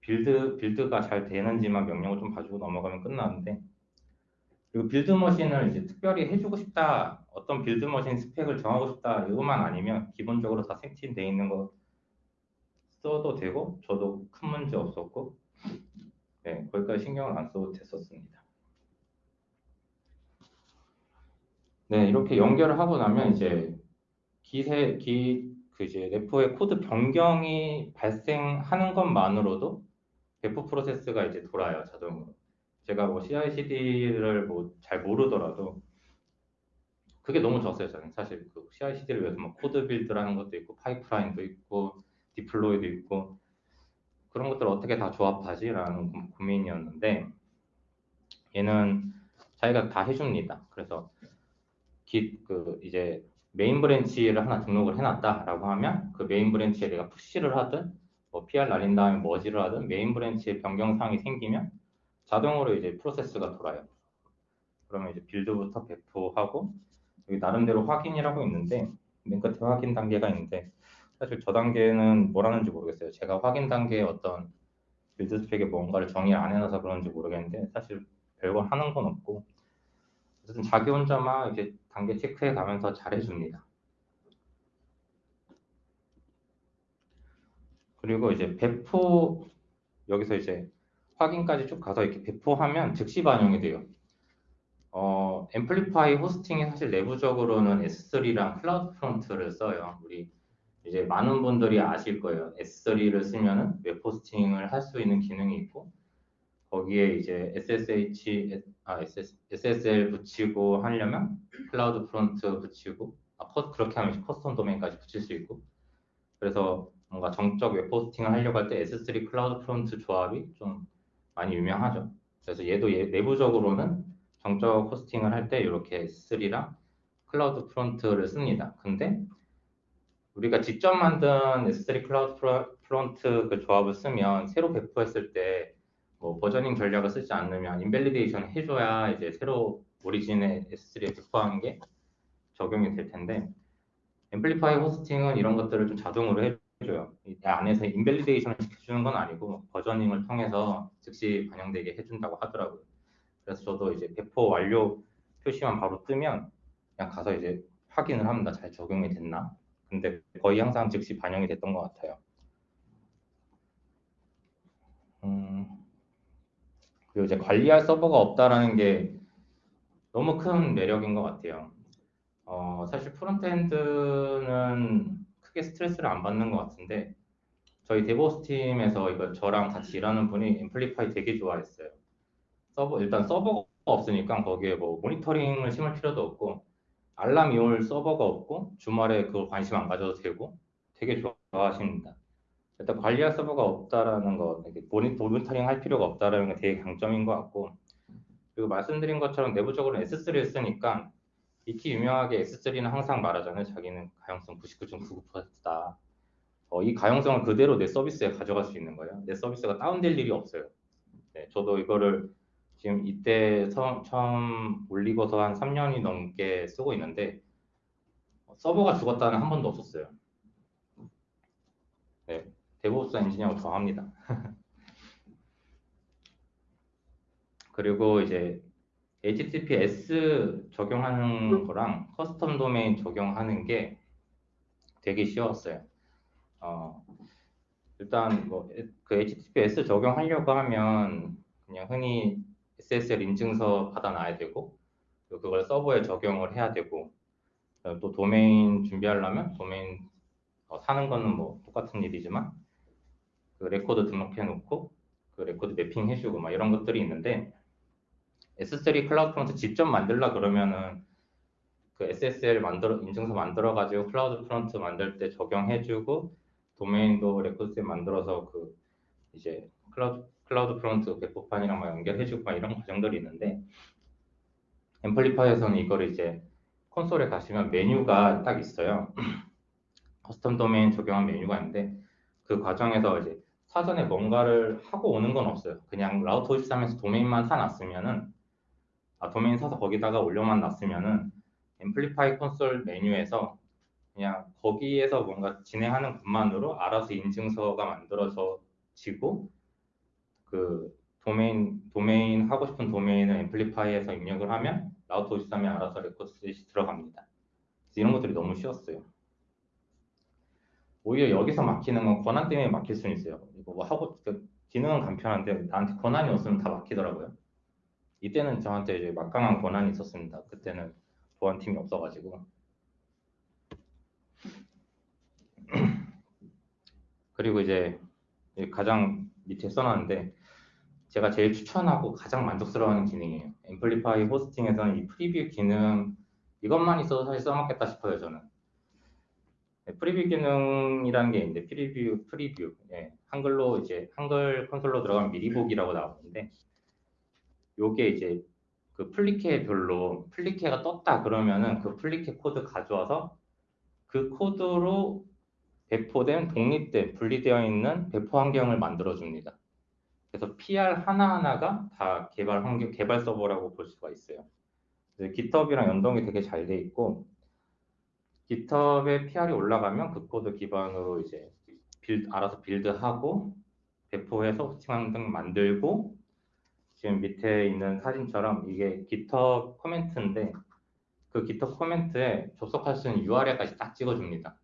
build build가 잘 되는지만 명령을 좀 봐주고 넘어가면 끝나는데 그리고 build machine을 이제 특별히 해주고 싶다 어떤 build machine spec을 정하고 싶다 이것만 아니면 기본적으로 다 세팅돼 있는 거 써도 되고 저도 큰 문제 없었고 네 거기까지 신경을 안 써도 됐었습니다. 네 이렇게 연결을 하고 나면 이제 기세 기 그 이제 repo의 코드 변경이 발생하는 것만으로도 배포 프로세스가 이제 돌아요 자동으로. 제가 뭐 CI/CD를 뭐 잘 모르더라도 그게 너무 좋았어요 저는 사실 그 CI/CD를 위해서 뭐 CodeBuild라는 것도 있고 Pipeline도 있고 Deploy도 있고 그런 것들 을 어떻게 다 조합하지라는 고- 고민이었는데 얘는 자기가 다 해줍니다. 그래서 git, 그 이제 main branch를 하나 등록을 해놨다라고 하면 그 main branch에 내가 push를 하든 뭐 PR 날린 다음에 머지를 하든 main branch에 변경 사항이 생기면 자동으로 이제 프로세스가 돌아요. 그러면 이제 build부터 배포하고 여기 나름대로 확인이라고 있는데 맨 끝에 확인 단계가 있는데 사실 저 단계는 뭘 하는지 모르겠어요. 제가 확인 단계에 어떤 build spec에 뭔가를 정의 안 해놔서 그런지 모르겠는데 사실 별거 하는 건 없고 어쨌든 자기 혼자만 이제 단계 체크해 가면서 잘해줍니다. 그리고 이제 배포 여기서 이제 확인까지 쭉 가서 이렇게 배포하면 즉시 반영이 돼요. 어, Amplify Hosting이 사실 내부적으로는 S3랑 CloudFront를 써요. 우리 이제 많은 분들이 아실 거예요. S3를 쓰면은 웹 호스팅을 할 수 있는 기능이 있고 거기에 이제 SSH, 아, SS, SSL 붙이고 하려면 CloudFront 붙이고 아, 커- 그렇게 하면 custom 도메인까지 붙일 수 있고 그래서 뭔가 정적 웹 호스팅을 하려고 할 때 S3 CloudFront 조합이 좀 많이 유명하죠. 그래서 얘도 얘 내부적으로는 정적 호스팅을 할 때 이렇게 S3랑 CloudFront를 씁니다. 근데 우리가 직접 만든 S3 CloudFront 그 조합을 쓰면 새로 배포했을 때 뭐 versioning 전략을 쓰지 않으면 invalidation 해줘야 이제 새로 origin의 S3에 배포하는 게 적용이 될 텐데 Amplify Hosting은 이런 것들을 좀 자동으로 해줘요. 이 안에서 invalidation을 시켜주는 건 아니고 versioning을 통해서 즉시 반영되게 해준다고 하더라고요. 그래서 저도 이제 배포 완료 표시만 바로 뜨면 그냥 가서 이제 확인을 합니다. 잘 적용이 됐나? 근데 거의 항상 즉시 반영이 됐던 것 같아요. 음, 그리고 이제 관리할 서버가 없다라는 게 너무 큰 매력인 것 같아요. 어, 사실 frontend는 크게 스트레스를 안 받는 것 같은데 저희 DevOps 팀에서 이거 저랑 같이 일하는 분이 Amplify 되게 좋아했어요. 서버 일단 서버가 없으니까 거기에 뭐 모니터링을 심을 필요도 없고 알람이 올 서버가 없고 주말에 그걸 관심 안 가져도 되고 되게 좋아하십니다. 일단 관리할 서버가 없다라는 거, 모니터링 할 필요가 없다라는 게 되게 강점인 것 같고 그리고 말씀드린 것처럼 내부적으로 S3를 쓰니까 익히 유명하게 S3는 항상 말하잖아요. 자기는 가용성 99.99%다. 어, 이 가용성을 그대로 내 서비스에 가져갈 수 있는 거예요. 내 서비스가 다운될 일이 없어요. 네, 저도 이거를 지금 이때 처음, 처음 올리고서 한 3년이 넘게 쓰고 있는데 서버가 죽었다는 한 번도 없었어요. 네, DevOps 엔지니어가 좋아합니다. 그리고 이제 HTTPS 적용하는 거랑 custom 도메인 적용하는 게 되게 쉬웠어요. 어, 일단 뭐 그 HTTPS 적용하려고 하면 그냥 흔히 SSL 인증서 받아놔야 되고 그걸 서버에 적용을 해야 되고 그다음에 또 도메인 준비하려면 도메인 어, 사는 거는 뭐 똑같은 일이지만 그 레코드 등록해 놓고 그 레코드 mapping 해주고 막 이런 것들이 있는데 S3 CloudFront 직접 만들라 그러면은 그 SSL 만들어 인증서 만들어 가지고 CloudFront 만들 때 적용해 주고 도메인도 레코드에 만들어서 그 이제 Cloud CloudFront 배포판이랑 막 연결해 주고 막 이런 과정들이 있는데 Amplify에서는 이거를 이제 콘솔에 가시면 메뉴가 딱 있어요. custom 도메인 적용한 메뉴가 있는데 그 과정에서 이제 사전에 뭔가를 하고 오는 건 없어요. 그냥 Route 53에서 도메인만 사놨으면은 아, 도메인 사서 거기다가 올려만 놨으면은 Amplify 콘솔 메뉴에서 그냥 거기에서 뭔가 진행하는 것만으로 알아서 인증서가 만들어지고 그 도메인 도메인 하고 싶은 도메인을 Amplify에서 입력을 하면 Route 53이 알아서 record set이 들어갑니다. 이런 것들이 너무 쉬웠어요. 오히려 여기서 막히는 건 권한 때문에 막힐 수는 있어요. 이거 뭐 하고 그 기능은 간편한데 나한테 권한이 없으면 다 막히더라고요. 이때는 저한테 이제 막강한 권한이 있었습니다. 그때는 보안팀이 없어가지고. 그리고 이제 가장 밑에 써놨는데 제가 제일 추천하고 가장 만족스러워하는 기능이에요. 앰플리파이 호스팅에서는 이 프리뷰 기능 이것만 있어도 사실 써먹겠다 싶어요 저는. 네, preview 기능이라는 게 있는데 preview preview 예, 한글로 이제 한글 콘솔로 들어가면 미리 보기라고 나오는데 요게 이제 그 풀리퀘별로 풀리퀘가 떴다 그러면은 그 풀리퀘 코드 가져와서 그 코드로 배포된 독립된 분리되어 있는 배포 환경을 만들어 줍니다. 그래서 PR 하나하나가 다 개발 환경 개발 서버라고 볼 수가 있어요. GitHub이랑 연동이 되게 잘 돼 있고 GitHub에 PR이 올라가면 그 코드 기반으로 이제 build, 알아서 build하고 배포해서 호스팅 등 만들고 지금 밑에 있는 사진처럼 이게 GitHub 코멘트인데 그 GitHub 코멘트에 접속할 수 있는 URL까지 딱 찍어줍니다.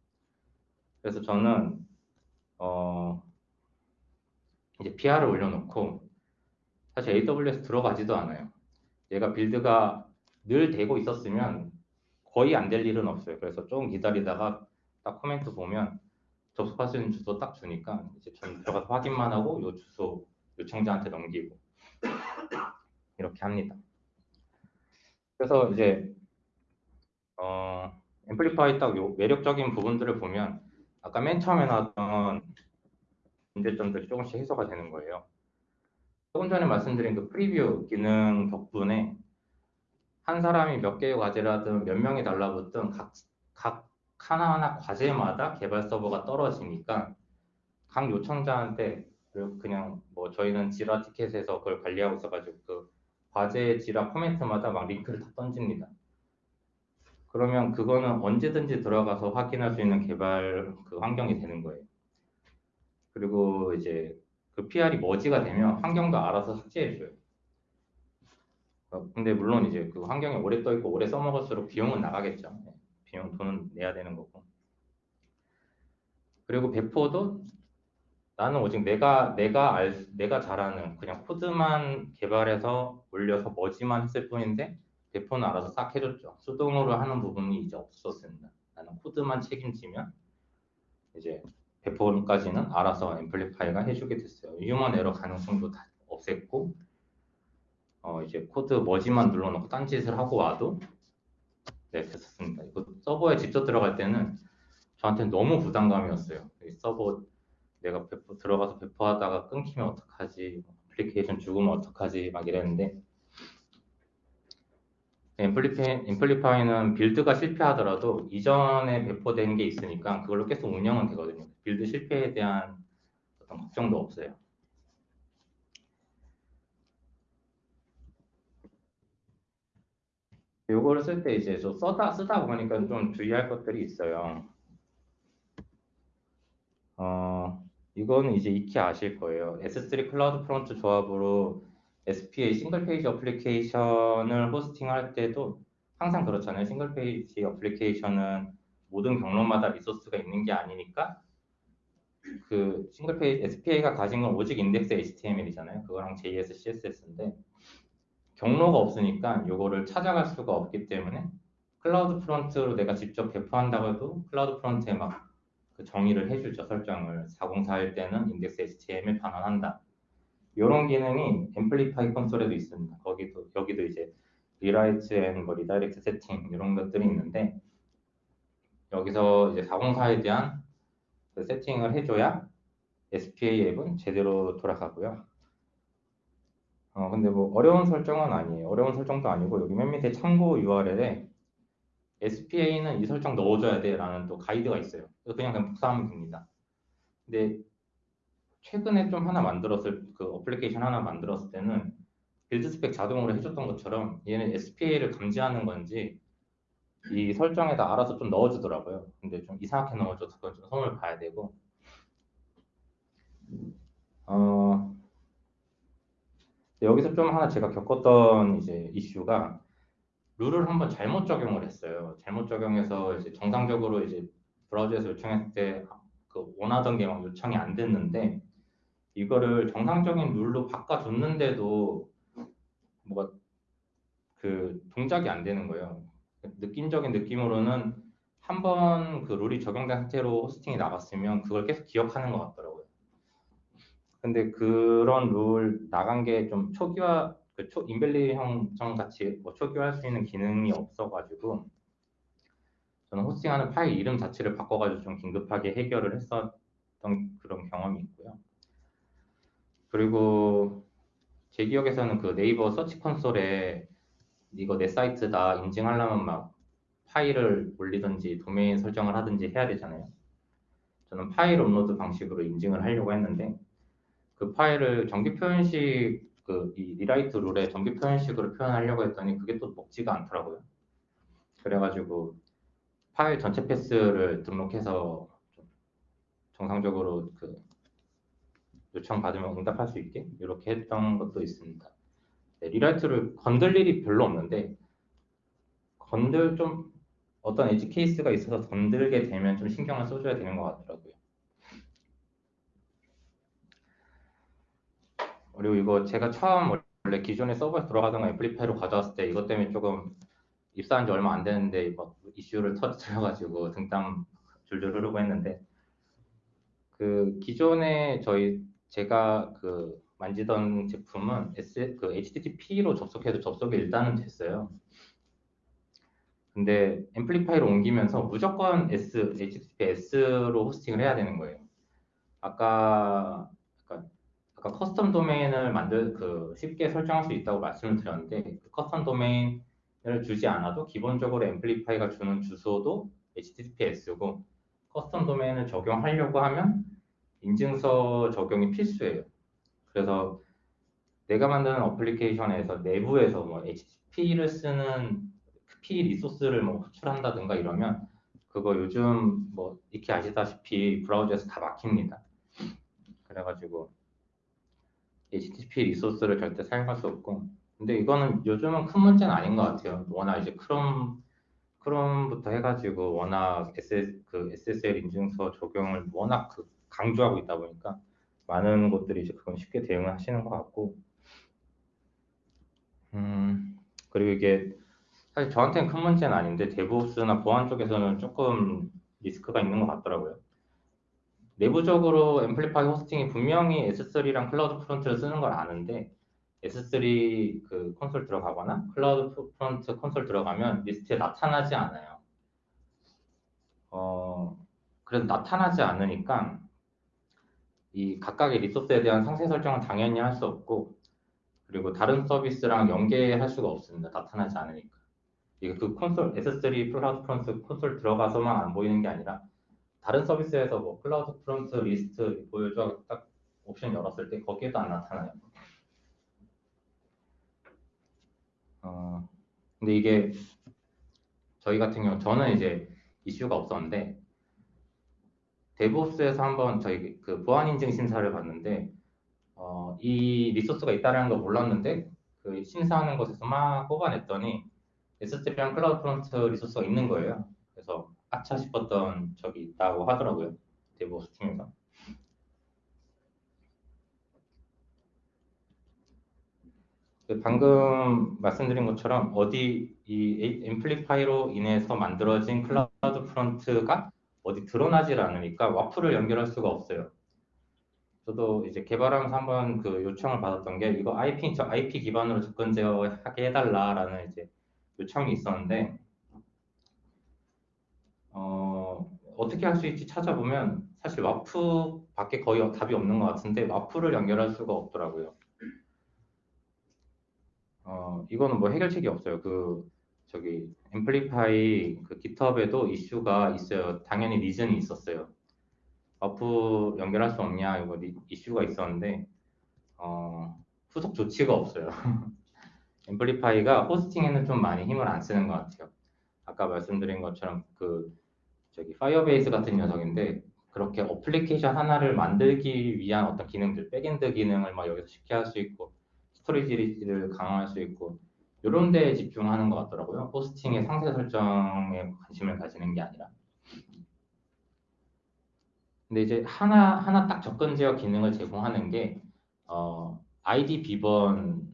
그래서 저는 어 이제 PR을 올려놓고 사실 AWS 들어가지도 않아요. 얘가 빌드가 늘 되고 있었으면 거의 안 될 일은 없어요. 그래서 조금 기다리다가 딱 코멘트 보면 접속할 수 있는 주소 딱 주니까 이제 전 들어가서 확인만 하고 요 주소 요청자한테 넘기고 이렇게 합니다. 그래서 이제 어, 앰플리파이 딱요 매력적인 부분들을 보면 아까 맨 처음에 나왔던 문제점들이 조금씩 해소가 되는 거예요. 조금 전에 말씀드린 그 프리뷰 기능 덕분에 한 사람이 몇 개의 과제를 하든 몇 명이 달라붙든 각, 각 하나하나 과제마다 개발 서버가 떨어지니까 각 요청자한테 그- 그냥 뭐 저희는 지라 티켓에서 그걸 관리하고 있어가지고 그 과제 지라 코멘트마다 막 링크를 다 던집니다. 그러면 그거는 언제든지 들어가서 확인할 수 있는 개발 그 환경이 되는 거예요. 그리고 이제 그 PR이 머지가 되면 환경도 알아서 삭제해줘요. 어, 근데 물론 이제 그 환경이 오래 떠 있고 오래 써먹을수록 비용은 나가겠죠. 네, 비용 돈은 내야 되는 거고. 그리고 배포도 나는 오직 내가 내가 알 수- 내가 잘하는 그냥 코드만 개발해서 올려서 머지만 했을 뿐인데 배포는 알아서 싹 해줬죠. 수동으로 하는 부분이 이제 없었습니다. 나는 코드만 책임지면 이제 배포까지는 알아서 Amplify가 해주게 됐어요. human error 가능성도 다 없앴고 어 이제 코드 merge만 눌러놓고 딴짓을 하고 와도 네 됐었습니다. 이거 서버에 직접 들어갈 때는 저한테 너무 부담감이었어요. 이 서버 내가 배포 들어가서 배포하다가 끊기면 어떡하지? 애플리케이션 죽으면 어떡하지? 막 이랬는데 Amplify, Amplify는 build가 실패하더라도 이전에 배포된 게 있으니까 그걸로 계속 운영은 되거든요. build 실패에 대한 어떤 걱정도 없어요. 요거를 쓸 때 이제 저 써다 쓰다 보니까 좀 주의할 것들이 있어요. 어, 이거는 이제 익히 아실 거예요. S3 CloudFront 조합으로 SPA single page application을 호스팅할 때도 항상 그렇잖아요. single page application은 모든 경로마다 resource가 있는 게 아니니까 그 single page SPA가 가진 건 오직 index HTML이잖아요. 그거랑 JS, CSS인데 경로가 없으니까 요거를 찾아갈 수가 없기 때문에 CloudFront로 내가 직접 배포한다고 해도 CloudFront에 막 그 정의를 해주죠 설정을 404일 때는 index HTML 반환한다. 이런 기능이 Amplify 콘솔에도 있습니다. 거기도 여기도 이제 rewrite and 뭐 redirect 세팅 이런 것들이 있는데 여기서 이제 404에 대한 그 세팅을 해줘야 SPA 앱은 제대로 돌아가고요. 어 근데 뭐 어려운 설정은 아니에요. 어려운 설정도 아니고 여기 맨 밑에 참고 URL에 SPA는 이 설정 넣어줘야 돼라는 또 가이드가 있어요. 그래서 그냥 그냥 복사하면 됩니다. 근데 최근에 좀 하나 만들었을 그 어플리케이션 하나 만들었을 때는 build spec 자동으로 해줬던 것처럼 얘는 SPA를 감지하는 건지 이 설정에다 알아서 좀 넣어주더라고요. 근데 좀 이상하게 넣어줘서 그건 좀 손을 봐야 되고 어 여기서 좀 하나 제가 겪었던 이제 이슈가 룰을 한번 잘못 적용을 했어요. 잘못 적용해서 이제 정상적으로 이제 브라우저에서 요청했을 때 그 원하던 게 막 요청이 안 됐는데 이거를 정상적인 룰로 바꿔줬는데도 뭐가 그 동작이 안 되는 거예요. 느낌적인 느낌으로는 한 번 그 룰이 적용된 상태로 호스팅이 나갔으면 그걸 계속 기억하는 것 같더라고요. 근데 그런 룰 나간 게 좀 초기화 그 초, 인벨리 형성 같이 뭐 초기화할 수 있는 기능이 없어가지고 저는 호스팅하는 파일 이름 자체를 바꿔가지고 좀 긴급하게 해결을 했었던 그런 경험이 있고요. 그리고 제 기억에서는 그 네이버 Search Console에 이거 내 사이트다 인증하려면 막 파일을 올리든지 도메인 설정을 하든지 해야 되잖아요. 저는 파일 업로드 방식으로 인증을 하려고 했는데 그 파일을 정규 표현식 그 이 rewrite rule에 정규 표현식으로 표현하려고 했더니 그게 또 먹지가 않더라고요. 그래가지고 파일 전체 path를 등록해서 좀 정상적으로 그 요청 받으면 응답할 수 있게 이렇게 했던 것도 있습니다. 네, rewrite를 건들 일이 별로 없는데 건들 좀 어떤 edge case가 있어서 건들게 되면 좀 신경을 써줘야 되는 것 같더라고요. 그리고 이거 제가 처음 원래 기존에 서버에 들어가던 거 Amplify로 가져왔을 때 이것 때문에 조금 입사한 지 얼마 안 됐는데 이거 이슈를 터뜨려가지고 등땀 줄줄 흐르고 했는데 그 기존에 저희 제가 그 만지던 제품은 S 그 HTTP로 접속해도 접속이 일단은 됐어요. 근데 Amplify로 옮기면서 무조건 S, HTTPS로 호스팅을 해야 되는 거예요. 아까 아까, 아까 custom domain을 만들 그 쉽게 설정할 수 있다고 말씀을 드렸는데 그 custom domain을 주지 않아도 기본적으로 Amplify가 주는 주소도 HTTPS고 custom domain을 적용하려고 하면 인증서 적용이 필수예요. 그래서 내가 만드는 application에서 내부에서 뭐 HTTP를 쓰는 P resource를 뭐 호출한다든가 이러면 그거 요즘 뭐 익히 아시다시피 브라우저에서 다 막힙니다. 그래가지고 HTTP resource를 절대 사용할 수 없고 근데 이거는 요즘은 큰 문제는 아닌 것 같아요. 워낙 이제 크롬 Chrome부터 해가지고 워낙 SS, 그 SSL 인증서 적용을 워낙 그 강조하고 있다 보니까 많은 곳들이 이제 그건 쉽게 대응을 하시는 것 같고 음 그리고 이게 사실 저한테는 큰 문제는 아닌데 DevOps나 보안 쪽에서는 조금 리스크가 있는 것 같더라고요. 내부적으로 Amplify 호스팅이 분명히 S3랑 CloudFront를 쓰는 걸 아는데 S3 그 콘솔 들어가거나 CloudFront 콘솔 들어가면 리스트에 나타나지 않아요. 어, 그래서 나타나지 않으니까 이 각각의 리소스에 대한 상세 설정은 당연히 할 수 없고 그리고 다른 서비스랑 연계할 수가 없습니다. 나타나지 않으니까. 이게 그 콘솔 S3 CloudFront 콘솔 들어가서만 안 보이는 게 아니라 다른 서비스에서 뭐 CloudFront 리스트 보여줘 딱 옵션 열었을 때 거기에도 안 나타나요. 어, 근데 이게 저희 같은 경우 저는 이제 이슈가 없었는데 DevOps에서 한번 저희 그 보안 인증 심사를 봤는데 어, 이 resource가 있다는 걸 몰랐는데 그 심사하는 곳에서 막 뽑아냈더니 S3랑 CloudFront resource가 있는 거예요. 그래서 아차 싶었던 적이 있다고 하더라고요. DevOps 팀에서. 그 방금 말씀드린 것처럼 어디 이 Amplify로 인해서 만들어진 CloudFront가 어디 드러나질 않으니까 WAF를 연결할 수가 없어요. 저도 이제 개발하면서 한번 그 요청을 받았던 게 이거 IP 저 IP 기반으로 접근 제어하게 해달라라는 이제 요청이 있었는데 어, 어떻게 할 수 있지 찾아보면 사실 WAF 밖에 거의 답이 없는 것 같은데 WAF를 연결할 수가 없더라고요. 어, 이거는 뭐 해결책이 없어요. 그 저기 Amplify 그 GitHub에도 이슈가 있어요. 당연히 reason이 있었어요. WAF 연결할 수 없냐 이거 리, 이슈가 있었는데 어, 후속 조치가 없어요. Amplify가 hosting에는 좀 많이 힘을 안 쓰는 것 같아요. 아까 말씀드린 것처럼 그 저기 Firebase 같은 녀석인데 그렇게 어플리케이션 하나를 만들기 위한 어떤 기능들, backend 기능을 막 여기서 쉽게 할 수 있고 스토리지를 강화할 수 있고 이런 데에 집중하는 것 같더라고요. 호스팅의 상세 설정에 관심을 가지는 게 아니라. 근데 이제 하나 하나 딱 접근 제어 기능을 제공하는 게 어, 아이디 비번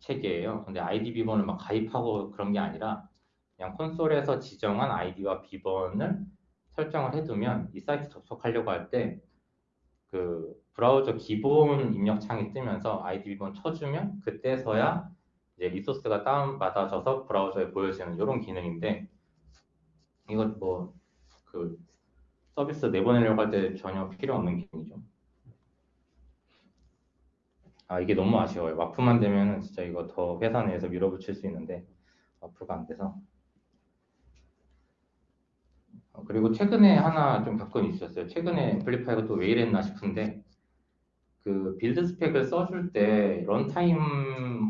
체계예요. 근데 아이디 비번을 막 가입하고 그런 게 아니라 그냥 콘솔에서 지정한 아이디와 비번을 설정을 해두면 이 사이트 접속하려고 할 때 그 브라우저 기본 입력 창이 뜨면서 아이디 비번 쳐주면 그때서야 이제 리소스가 다운 받아져서 브라우저에 보여지는 이런 기능인데 이거 뭐 그 서비스 내보내려고 할 때 전혀 필요 없는 기능이죠. 아 이게 너무 아쉬워요. 와프만 되면은 진짜 이거 더 회사 내에서 밀어붙일 수 있는데 와프가 안 돼서. 어, 그리고 최근에 하나 좀 겪은 있었어요. 최근에 Amplify가 또 왜 이랬나 싶은데 그 build spec을 써줄 때 runtime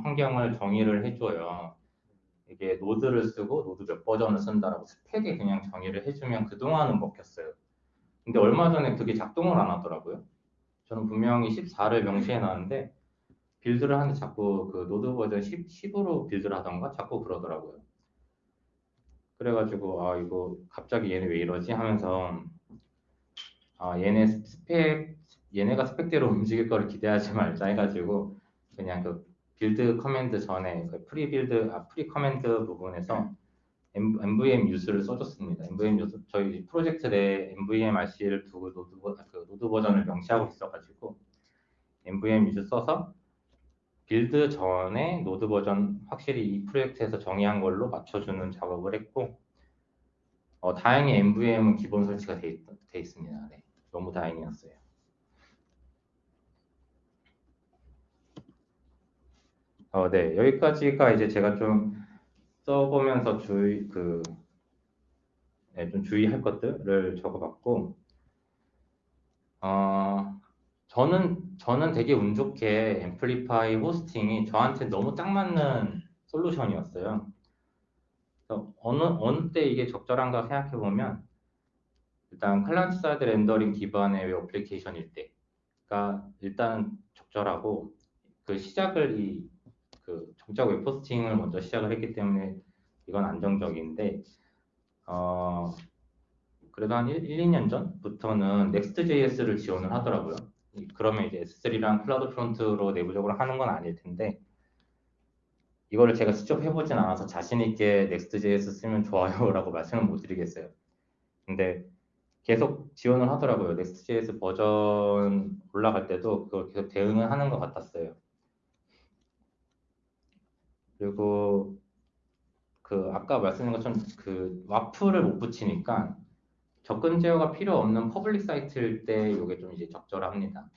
환경을 정의를 해줘요. 이게 Node를 쓰고 Node 몇 버전을 쓴다라고 spec에 그냥 정의를 해주면 그동안은 먹혔어요. 근데 얼마 전에 그게 작동을 안 하더라고요. 저는 분명히 14를 명시해 놨는데 build를 하는데 자꾸 그 Node 버전 10, 10으로 build를 하던가 자꾸 그러더라고요. 그래가지고 아 이거 갑자기 얘네 왜 이러지 하면서 아 얘네 스펙 얘네가 spec대로 움직일 거를 기대하지 말자 해가지고 그냥 그 build command 전에 그 pre build 아 pre command 부분에서 nvm use를 써줬습니다. nvm use 저희 프로젝트 내 nvmrc를 두고 Node, 버- 그 Node 버전을 명시하고 있어가지고 nvm use 써서 build 전에 Node 버전 확실히 이 프로젝트에서 정의한 걸로 맞춰주는 작업을 했고 어, 다행히 MVM은 기본 설치가 돼, 있, 돼 있습니다. 네, 너무 다행이었어요. 어, 네, 여기까지가 이제 제가 좀 써보면서 주의 그, 네, 좀 주의할 것들을 적어봤고, 어, 저는 저는 되게 운 좋게 앰플리파이 호스팅이 저한테 너무 딱 맞는 솔루션이었어요. 어느 어느 때 이게 적절한가 생각해 보면 일단 client side rendering 기반의 웹 application일 때가 일단 적절하고 그 시작을 이 그 정작 웹 hosting을 먼저 시작을 했기 때문에 이건 안정적인데 어 그래도 한 1, 2년 전부터는 Next.js를 지원을 하더라고요. 이- 그러면 이제 S3랑 CloudFront로 내부적으로 하는 건 아닐 텐데 이거를 제가 직접 해보진 않아서 자신 있게 Next.js 쓰면 좋아요라고 말씀을 못 드리겠어요. 근데 계속 지원을 하더라고요. Next.js 버전 올라갈 때도 그걸 계속 대응을 하는 것 같았어요. 그리고 그 아까 말씀드린 것처럼 그 WAF을 못 붙이니까 접근 제어가 필요 없는 public 사이트일 때 이게 좀 이제 적절합니다.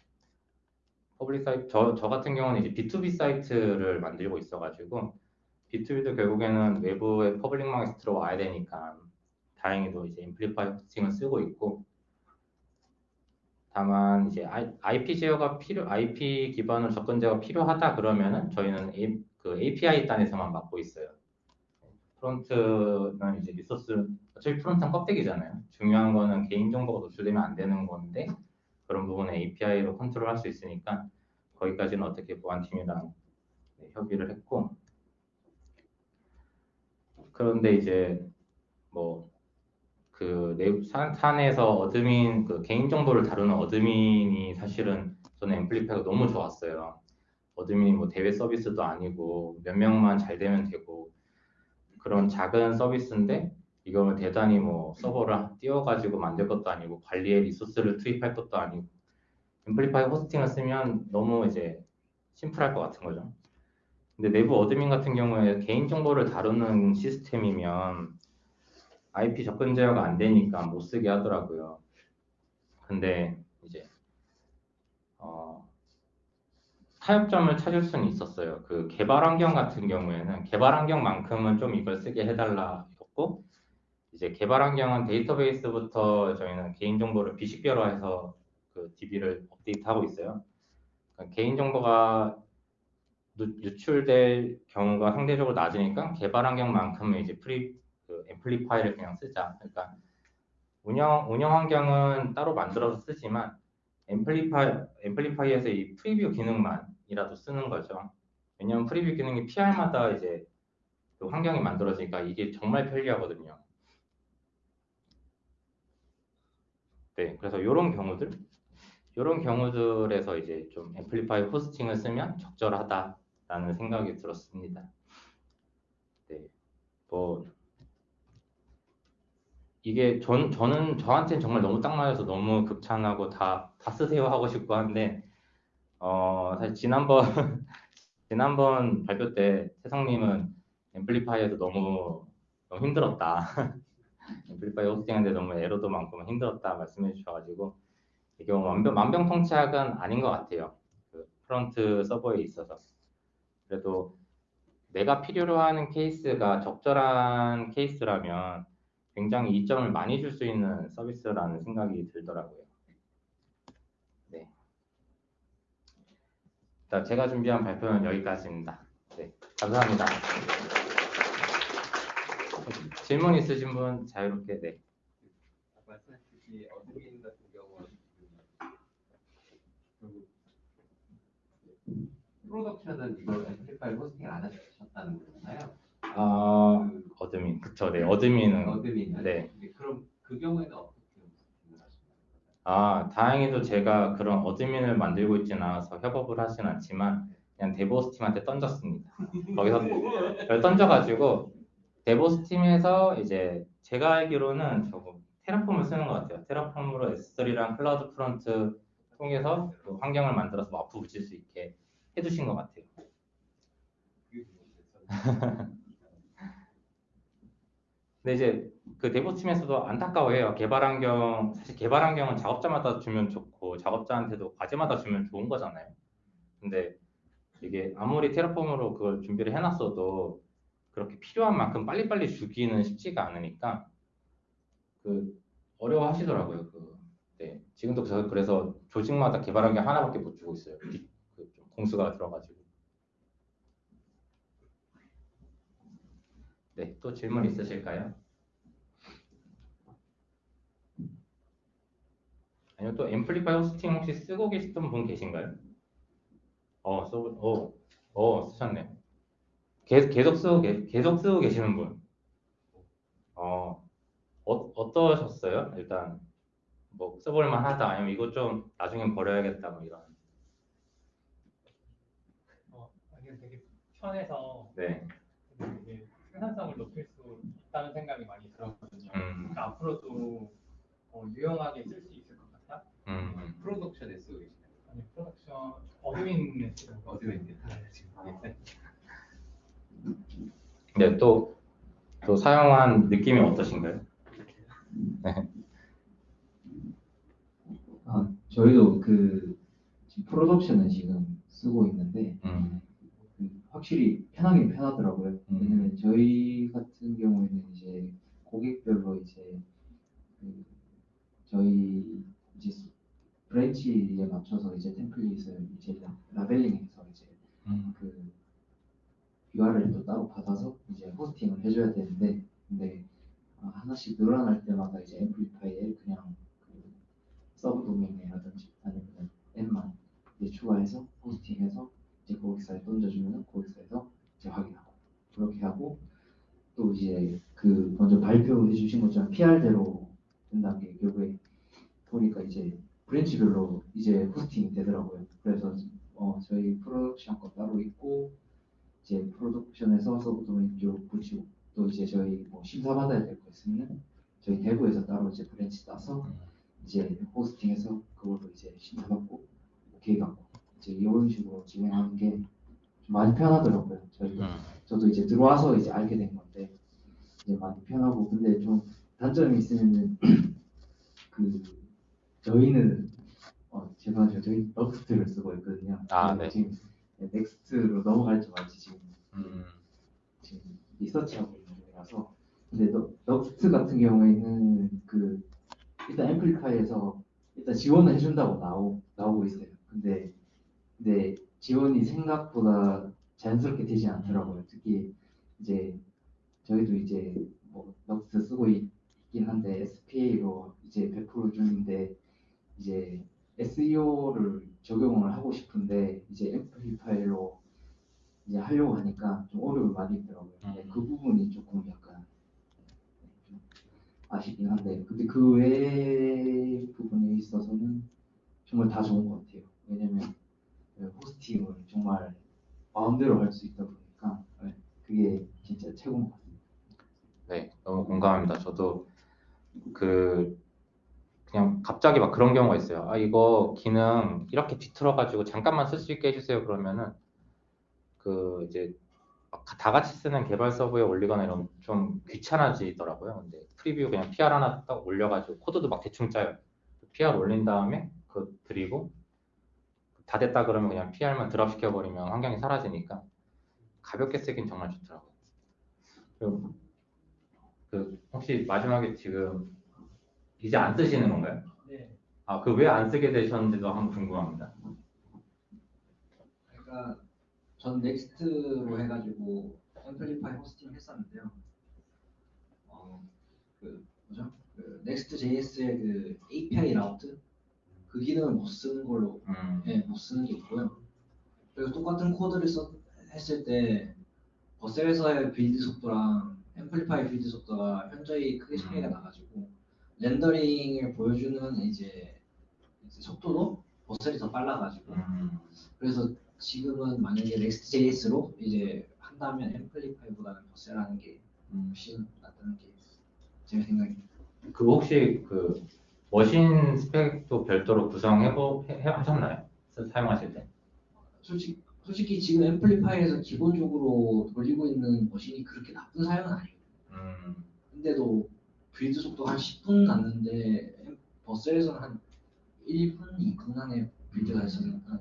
public 사이트 저, 저 같은 경우는 이제 B2B 사이트를 만들고 있어가지고 B2B도 결국에는 외부의 public 마켓에 들어와야 되니까 다행히도 이제 Amplify hosting을 쓰고 있고 다만 이제 IP 제어가 필요 IP 기반으로 접근 제어가 필요하다 그러면은 저희는 A, 그 API 단에서만 막고 있어요. front는 이제 resource 어차피 front는 껍데기잖아요. 중요한 거는 개인 정보가 노출되면 안 되는 건데 그런 부분에 API로 컨트롤할 수 있으니까 거기까지는 어떻게 보안팀이랑 네, 협의를 했고 그런데 이제 뭐그 사, 사내에서 admin 그 개인 정보를 다루는 admin이 사실은 저는 Amplify가 너무 좋았어요. admin이 뭐 대외 서비스도 아니고 몇 명만 잘 되면 되고 그런 작은 서비스인데 이걸 대단히 뭐 서버를 띄워가지고 만들 것도 아니고 관리에 resource를 투입할 것도 아니고 Amplify hosting을 쓰면 너무 이제 심플할 것 같은 거죠. 근데 내부 admin 같은 경우에 개인 정보를 다루는 시스템이면 IP 접근 제어가 안 되니까 못 쓰게 하더라고요. 근데 이제 어, 타협점을 찾을 수는 있었어요. 그 개발 환경 같은 경우에는 개발 환경만큼은 좀 이걸 쓰게 해달라였고 이제 개발 환경은 데이터베이스부터 저희는 개인 정보를 비식별화해서 그 DB를 업데이트하고 있어요. 그러니까 개인 정보가 누- 유출될 경우가 상대적으로 낮으니까 개발 환경만큼은 이제 pre 그 Amplify를 그냥 쓰자. 그러니까 운영 운영 환경은 따로 만들어서 쓰지만 Amplify Amplify에서 이 preview 기능만 이라도 쓰는 거죠. 왜냐하면 preview 기능이 PR마다 이제 그 환경이 만들어지니까 이게 정말 편리하거든요. 네, 그래서 이런 경우들, 이런 경우들에서 이제 좀 앰플리파이 호스팅을 쓰면 적절하다라는 생각이 들었습니다. 네, 뭐 이게 전 저는 저한테는 정말 너무 딱 맞아서 너무 극찬하고 다 다 쓰세요 하고 싶고 한데 어 사실 지난번 지난번 발표 때 태성님은 앰플리파이에서 너무 너무 힘들었다. Amplify hosting하는데 너무 에러도 많고 힘들었다 말씀해 주셔가지고 이게 뭐 만병 만병통치약은 아닌 것 같아요. 그 front 서버에 있어서. 그래도 내가 필요로 하는 케이스가 적절한 케이스라면 굉장히 이점을 많이 줄 수 있는 서비스라는 생각이 들더라고요. 네. 자, 제가 준비한 발표는 여기까지입니다. 네, 감사합니다. 질문 있으신 분 자유롭게 네. 말씀하셨듯이 admin 같은 경우는 그 production은 이걸 Amplify hosting 안 하셨다는 거잖아요. 아, admin. 그쵸, 네. admin은 admin은 네. 네, 그럼 그 경우에는 어떻게 hosting을 하시나요? 아, 다행히도 제가 그런 admin을 만들고 있지는 않아서 협업을 하진 않지만 그냥 DevOps 팀한테 던졌습니다. 거기서 던져가지고 DevOps 팀에서 이제 제가 알기로는 저거 Terraform을 쓰는 것 같아요. Terraform으로 S3랑 CloudFront 통해서 그 환경을 만들어서 WAF 붙일 수 있게 해주신 것 같아요. 근데 이제 그 DevOps 팀에서도 안타까워해요. 개발 환경 사실 개발 환경은 작업자마다 주면 좋고 작업자한테도 과제마다 주면 좋은 거잖아요. 근데 이게 아무리 테라폼으로 그걸 준비를 해놨어도 그렇게 필요한 만큼 빨리빨리 주기는 쉽지가 않으니까 그 어려워하시더라고요. 그 네. 지금도 저 그래서 조직마다 개발 환경 하나밖에 못 주고 있어요. 그좀 공수가 들어가지고. 네, 또 질문 있으실까요? 아니면 또 앰플리파이 호스팅 혹시 쓰고 계시던 분 계신가요? 어, 써, 어, 어, 쓰셨네. 계속, 계속 쓰고, 계- 계속 쓰고 계시는 분. 어, 어, 어떠셨어요? 일단, 뭐, 써볼만 하다. 아니면 이거 좀 나중엔 버려야겠다. 뭐 이런. 어, 이게 되게 편해서 네. 되게 생산성을 높일 수 있다는 생각이 많이 들었거든요. 음, 그러니까 앞으로도 어, 유용하게 쓸 수. 음, 음. production에 쓰고 계시나요? 아니 production admin에 쓰는 거. 어디로 있는지 지금 네, 또, 또 사용한 느낌이 어떠신가요? 네. 아, 저희도 그 지금 production을 지금 쓰고 있는데 음, 그 확실히 편하긴 편하더라고요. 음. 왜냐면 저희 같은 경우에는 이제 고객별로 이제 그 저희 이제 스- branch에 맞춰서 이제 템플릿을 이제 라- labeling해서 이제 음, 그 URL도 따로 받아서 이제 hosting을 해줘야 되는데 근데 아, 하나씩 늘어날 때마다 이제 Amplify에 그냥 그 sub domain이라든지 아니면 앱만 이제 추가해서 hosting해서 이제 고객사에 던져주면 고객사에서 이제 확인하고 그렇게 하고 또 이제 그 먼저 발표해 주신 것처럼 PR대로 된다는 게 결국에 보니까 이제 branch별로 이제 hosting이 되더라고요. 그래서 어, 저희 production 거 따로 있고 이제 production에서 sub domain 쪽 붙이고 또 이제 저희 뭐 심사 받아야 될 거 있으면 저희 대구에서 따로 이제 branch 따서 이제 hosting해서 그걸로 이제 심사 받고 오케이 받고 이제 이런 식으로 진행하는 게 좀 많이 편하더라고요. 저희도 음. 저도 이제 들어와서 이제 알게 된 건데 이제 많이 편하고 근데 좀 단점이 있으면은 그 저희는 어 죄송하지만 저희 Nuxt를 쓰고 있거든요. 아, 네. 지금 Next로 넘어갈지 말지 지금 음, 지금 리서치하고 있는 중이라서 근데 너, Nuxt 같은 경우에는 그 일단 앰플리파이에서 일단 지원을 해준다고 나오, 나오고 있어요. 근데 근데 지원이 생각보다 자연스럽게 되지 않더라고요. 특히 이제 저희도 이제 뭐 럭스 쓰고 있, 긴 한데 SPA로 이제 100% 중인데 이제 SEO를 적용을 하고 싶은데 이제 앰플리파이로 이제 하려고 하니까 좀 어려움을 많이 있더라고요. 근데 음. 그 부분이 조금 약간 좀 아쉽긴 한데 근데 그 외 부분에 있어서는 정말 다 좋은 것 같아요. 왜냐면 그 호스팅을 정말 마음대로 할 수 있다 보니까 네, 그게 진짜 최고인 것 같아요. 네, 너무 공감합니다. 저도 그 그냥 갑자기 막 그런 경우가 있어요. 아 이거 기능 이렇게 뒤틀어가지고 잠깐만 쓸 수 있게 해주세요. 그러면은 그 이제 막다 같이 쓰는 개발 서버에 올리거나 이러면 좀 귀찮아지더라고요. 근데 프리뷰 그냥 PR 하나 딱 올려가지고 코드도 막 대충 짜요. PR 올린 다음에 그 드리고 다 됐다 그러면 그냥 PR만 드랍 시켜버리면 환경이 사라지니까 가볍게 쓰긴 정말 좋더라고요. 그리고 그 혹시 마지막에 지금 이제 안 쓰시는 건가요? 네. 아, 그 왜 안 쓰게 되셨는지도 한번 궁금합니다. 그러니까 전 Next로 해가지고 Amplify hosting을 했었는데요. 어, 그 뭐죠? 그 Next JS의 그 API route 그 기능을 못 쓰는 걸로 음, 예, 못 쓰는 게 있고요. 그리고 똑같은 코드를 써, 했을 때 Vercel에서의 build 속도랑 Amplify build 속도가 현저히 크게 차이가 음. 나가지고 렌더링을 보여주는 이제 속도도 Vercel이 더 빨라가지고 음, 그래서 지금은 만약에 Next.js로 이제 한다면 Amplify보다는 Vercel하는 게 음, 훨씬 낫다는 게 제 생각입니다. 그 혹시 그 machine 스펙도 별도로 구성해보 해, 하셨나요? 사용하실 때? 솔직히 솔직히 지금 Amplify에서 기본적으로 돌리고 있는 machine이 그렇게 나쁜 사양은 아니에요. 음, 근데도 build 속도 한 10분 났는데 Vercel에서는 한 1분, 2분 안에 build가 있으니까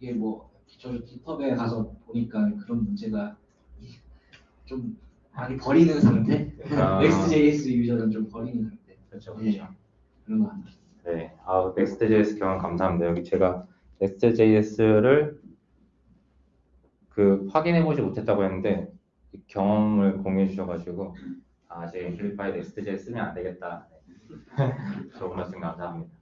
이게 뭐 저 GitHub에 가서 보니까 그런 문제가 좀 많이 버리는 상태. 아. Next.js user는 좀 버리는 상태. 그렇죠, 예, 그렇죠. 그런 거 같아요. 네, 아, Next.js 경험 감사합니다. 여기 제가 Next.js를 그 확인해보지 못했다고 했는데 이 경험을 공유해 주셔가지고 아, 아직 앰플리파이 Next.js 쓰면 안 되겠다. 네. 좋은 말씀 감사합니다.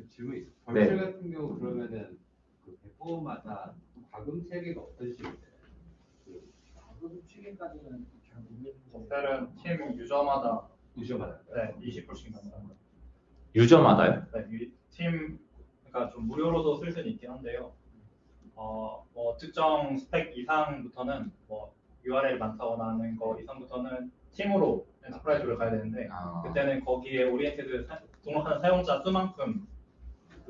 그 질문 있어요. 네. 벌출 같은 경우 그러면은 그 배포마다 과금 체계가 어떤 식으로 돼요? 가금 체계까지는 잘 모르겠는데 셀은 팀 유저마다 유저마다. 네, 20%씩 남습니다. 유저마다요? 네, 유- 팀 그러니까 좀 무료로도 쓸 수는 있긴 한데요. 어, 뭐 특정 스펙 이상부터는 뭐 URL 많다거나 하는 거 이상부터는 팀으로 enterprise를 가야 되는데 아, 그때는 거기에 oriented 사- 등록하는 사용자 수만큼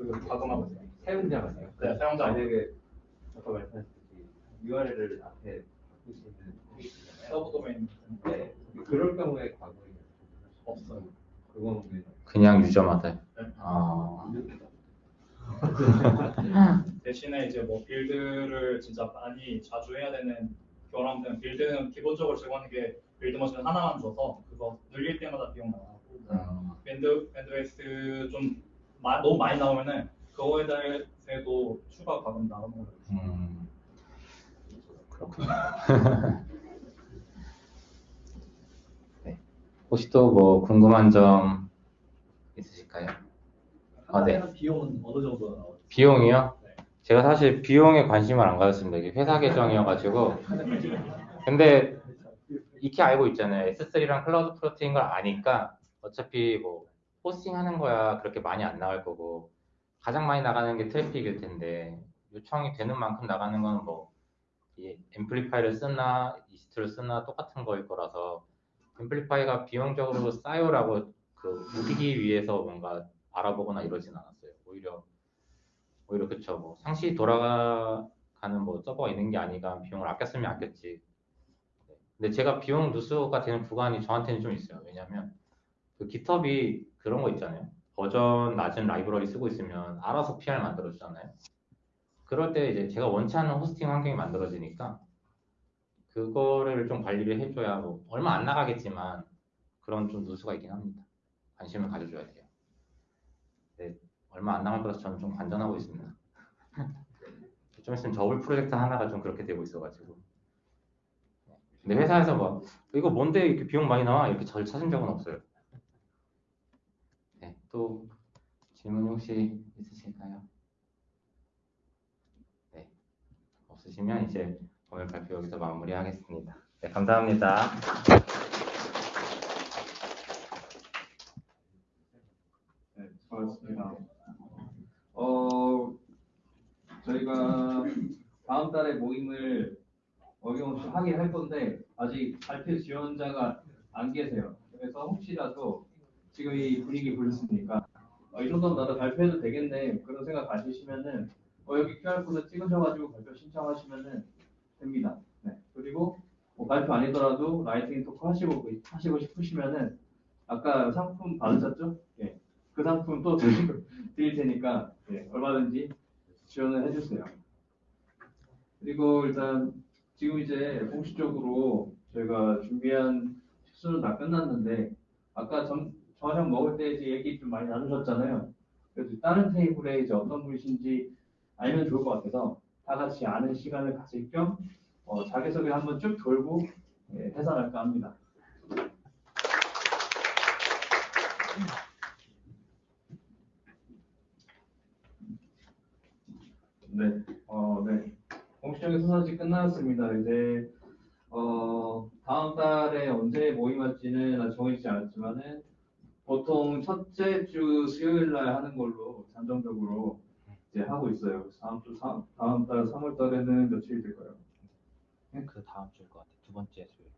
그 과금하고 있어요. 사용자가요? 네, 사용자. 만약에 아까 말씀하셨듯이 URL을 앞에 바꾸시는 분이 있잖아요. sub domain 네. 그럴 경우에 과금이 없어요. 그건 왜? 그냥 user마다요. 네. 아, 대신에 이제 뭐 build를 진짜 많이 자주 해야 되는 경우라면 build는 기본적으로 제공하는 게 build machine 하나만 줘서 그거 늘릴 때마다 비용 나가고 음, band bandwidth 좀 마- 너무 많이 나오면은 그거에 대해서도 추가 과금 나오는 거예요. 음, 그렇군요. 네. 혹시 또 뭐 궁금한 점 있으실까요? 아, 네. 비용은 어느 정도 나오죠? 비용이요? 네. 제가 사실 비용에 관심을 안 가졌습니다. 이게 회사 계정이어가지고. 근데 익히 알고 있잖아요. S3랑 CloudFront인 걸 아니까 어차피 뭐 호스팅 하는 거야 그렇게 많이 안 나갈 거고 가장 많이 나가는 게 트래픽일 텐데 요청이 되는 만큼 나가는 건 뭐 이 Amplify를 쓰나 이스트를 쓰나 똑같은 거일 거라서 앰플리파이가 비용적으로 싸요라고 그 우기기 위해서 뭔가 알아보거나 이러진 않았어요. 오히려 오히려 그쵸 뭐 상시 돌아가는 뭐 서버가 있는 게 아니라 비용을 아껴 쓰면 아꼈지. 네. 근데 제가 비용 누수가 되는 구간이 저한테는 좀 있어요. 왜냐면 그 깃허브이 그런 거 있잖아요. 버전 낮은 라이브러리 쓰고 있으면 알아서 PR 만들어 주잖아요. 그럴 때 이제 제가 원치 않는 호스팅 환경이 만들어지니까 그거를 좀 관리를 해줘야 뭐 얼마 안 나가겠지만 그런 좀 누수가 있긴 합니다. 관심을 가져줘야 돼요. 네, 얼마 안 남을 거라서 저는 좀 관전하고 있습니다. 좀 있으면 저울 프로젝트 하나가 좀 그렇게 되고 있어가지고. 근데 회사에서 뭐 이거 뭔데 이렇게 비용 많이 나와 이렇게 저를 찾은 적은 없어요. 네, 또 질문 혹시 있으실까요? 네, 없으시면 이제 오늘 발표 여기서 마무리하겠습니다. 네, 감사합니다. 네, 수고하셨습니다. 어, 저희가 다음 달에 모임을 어김없이 하긴 할 건데 아직 발표 지원자가 안 계세요. 그래서 혹시라도 지금 이 분위기 보셨으니까 어, 이 정도면 나도 발표해도 되겠네 그런 생각 가지시면은 어, 여기 QR코드 찍으셔가지고 발표 신청하시면은 됩니다. 네. 그리고 뭐 발표 아니더라도 lightning talk 하시고 하시고 싶으시면은 아까 상품 받으셨죠? 예. 그 상품 또 드릴, 테니까 예, 얼마든지 지원을 해주세요. 그리고 일단 지금 이제 공식적으로 저희가 준비한 순서는 다 끝났는데 아까 점, 저녁 먹을 때 이제 얘기 좀 많이 나누셨잖아요. 그래서 다른 테이블에 이제 어떤 분이신지 알면 좋을 것 같아서 다 같이 아는 시간을 가질 겸 어, 자기소개 한번 쭉 돌고 예, 해산할까 합니다. 네, 어, 네. 공식적인 수사지 끝났습니다. 이제 어, 다음 달에 언제 모임 할지는 아직 정해지지 않았지만은 보통 첫째 주 수요일 날 하는 걸로 잠정적으로 이제 하고 있어요. 다음 주 삼- 다음 달 3월 달에는 며칠 될까요? 그 다음 주일 것 같아요. 두 번째 수요일.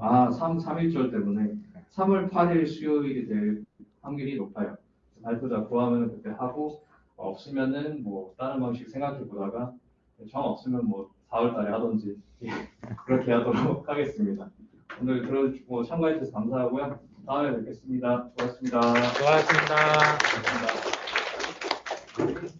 아, 3, 3일절 때문에 3월 8일 수요일이 될 확률이 높아요. 발표자 구하면 그때 하고 어, 없으면은 뭐 다른 방식 생각해 보다가 정 없으면 뭐 4월 달에 하든지 그렇게 하도록 하겠습니다. 오늘 들어주고 참가해 주셔서 감사하고요. 다음에 뵙겠습니다. 고맙습니다. 수고하셨습니다. 고맙습니다.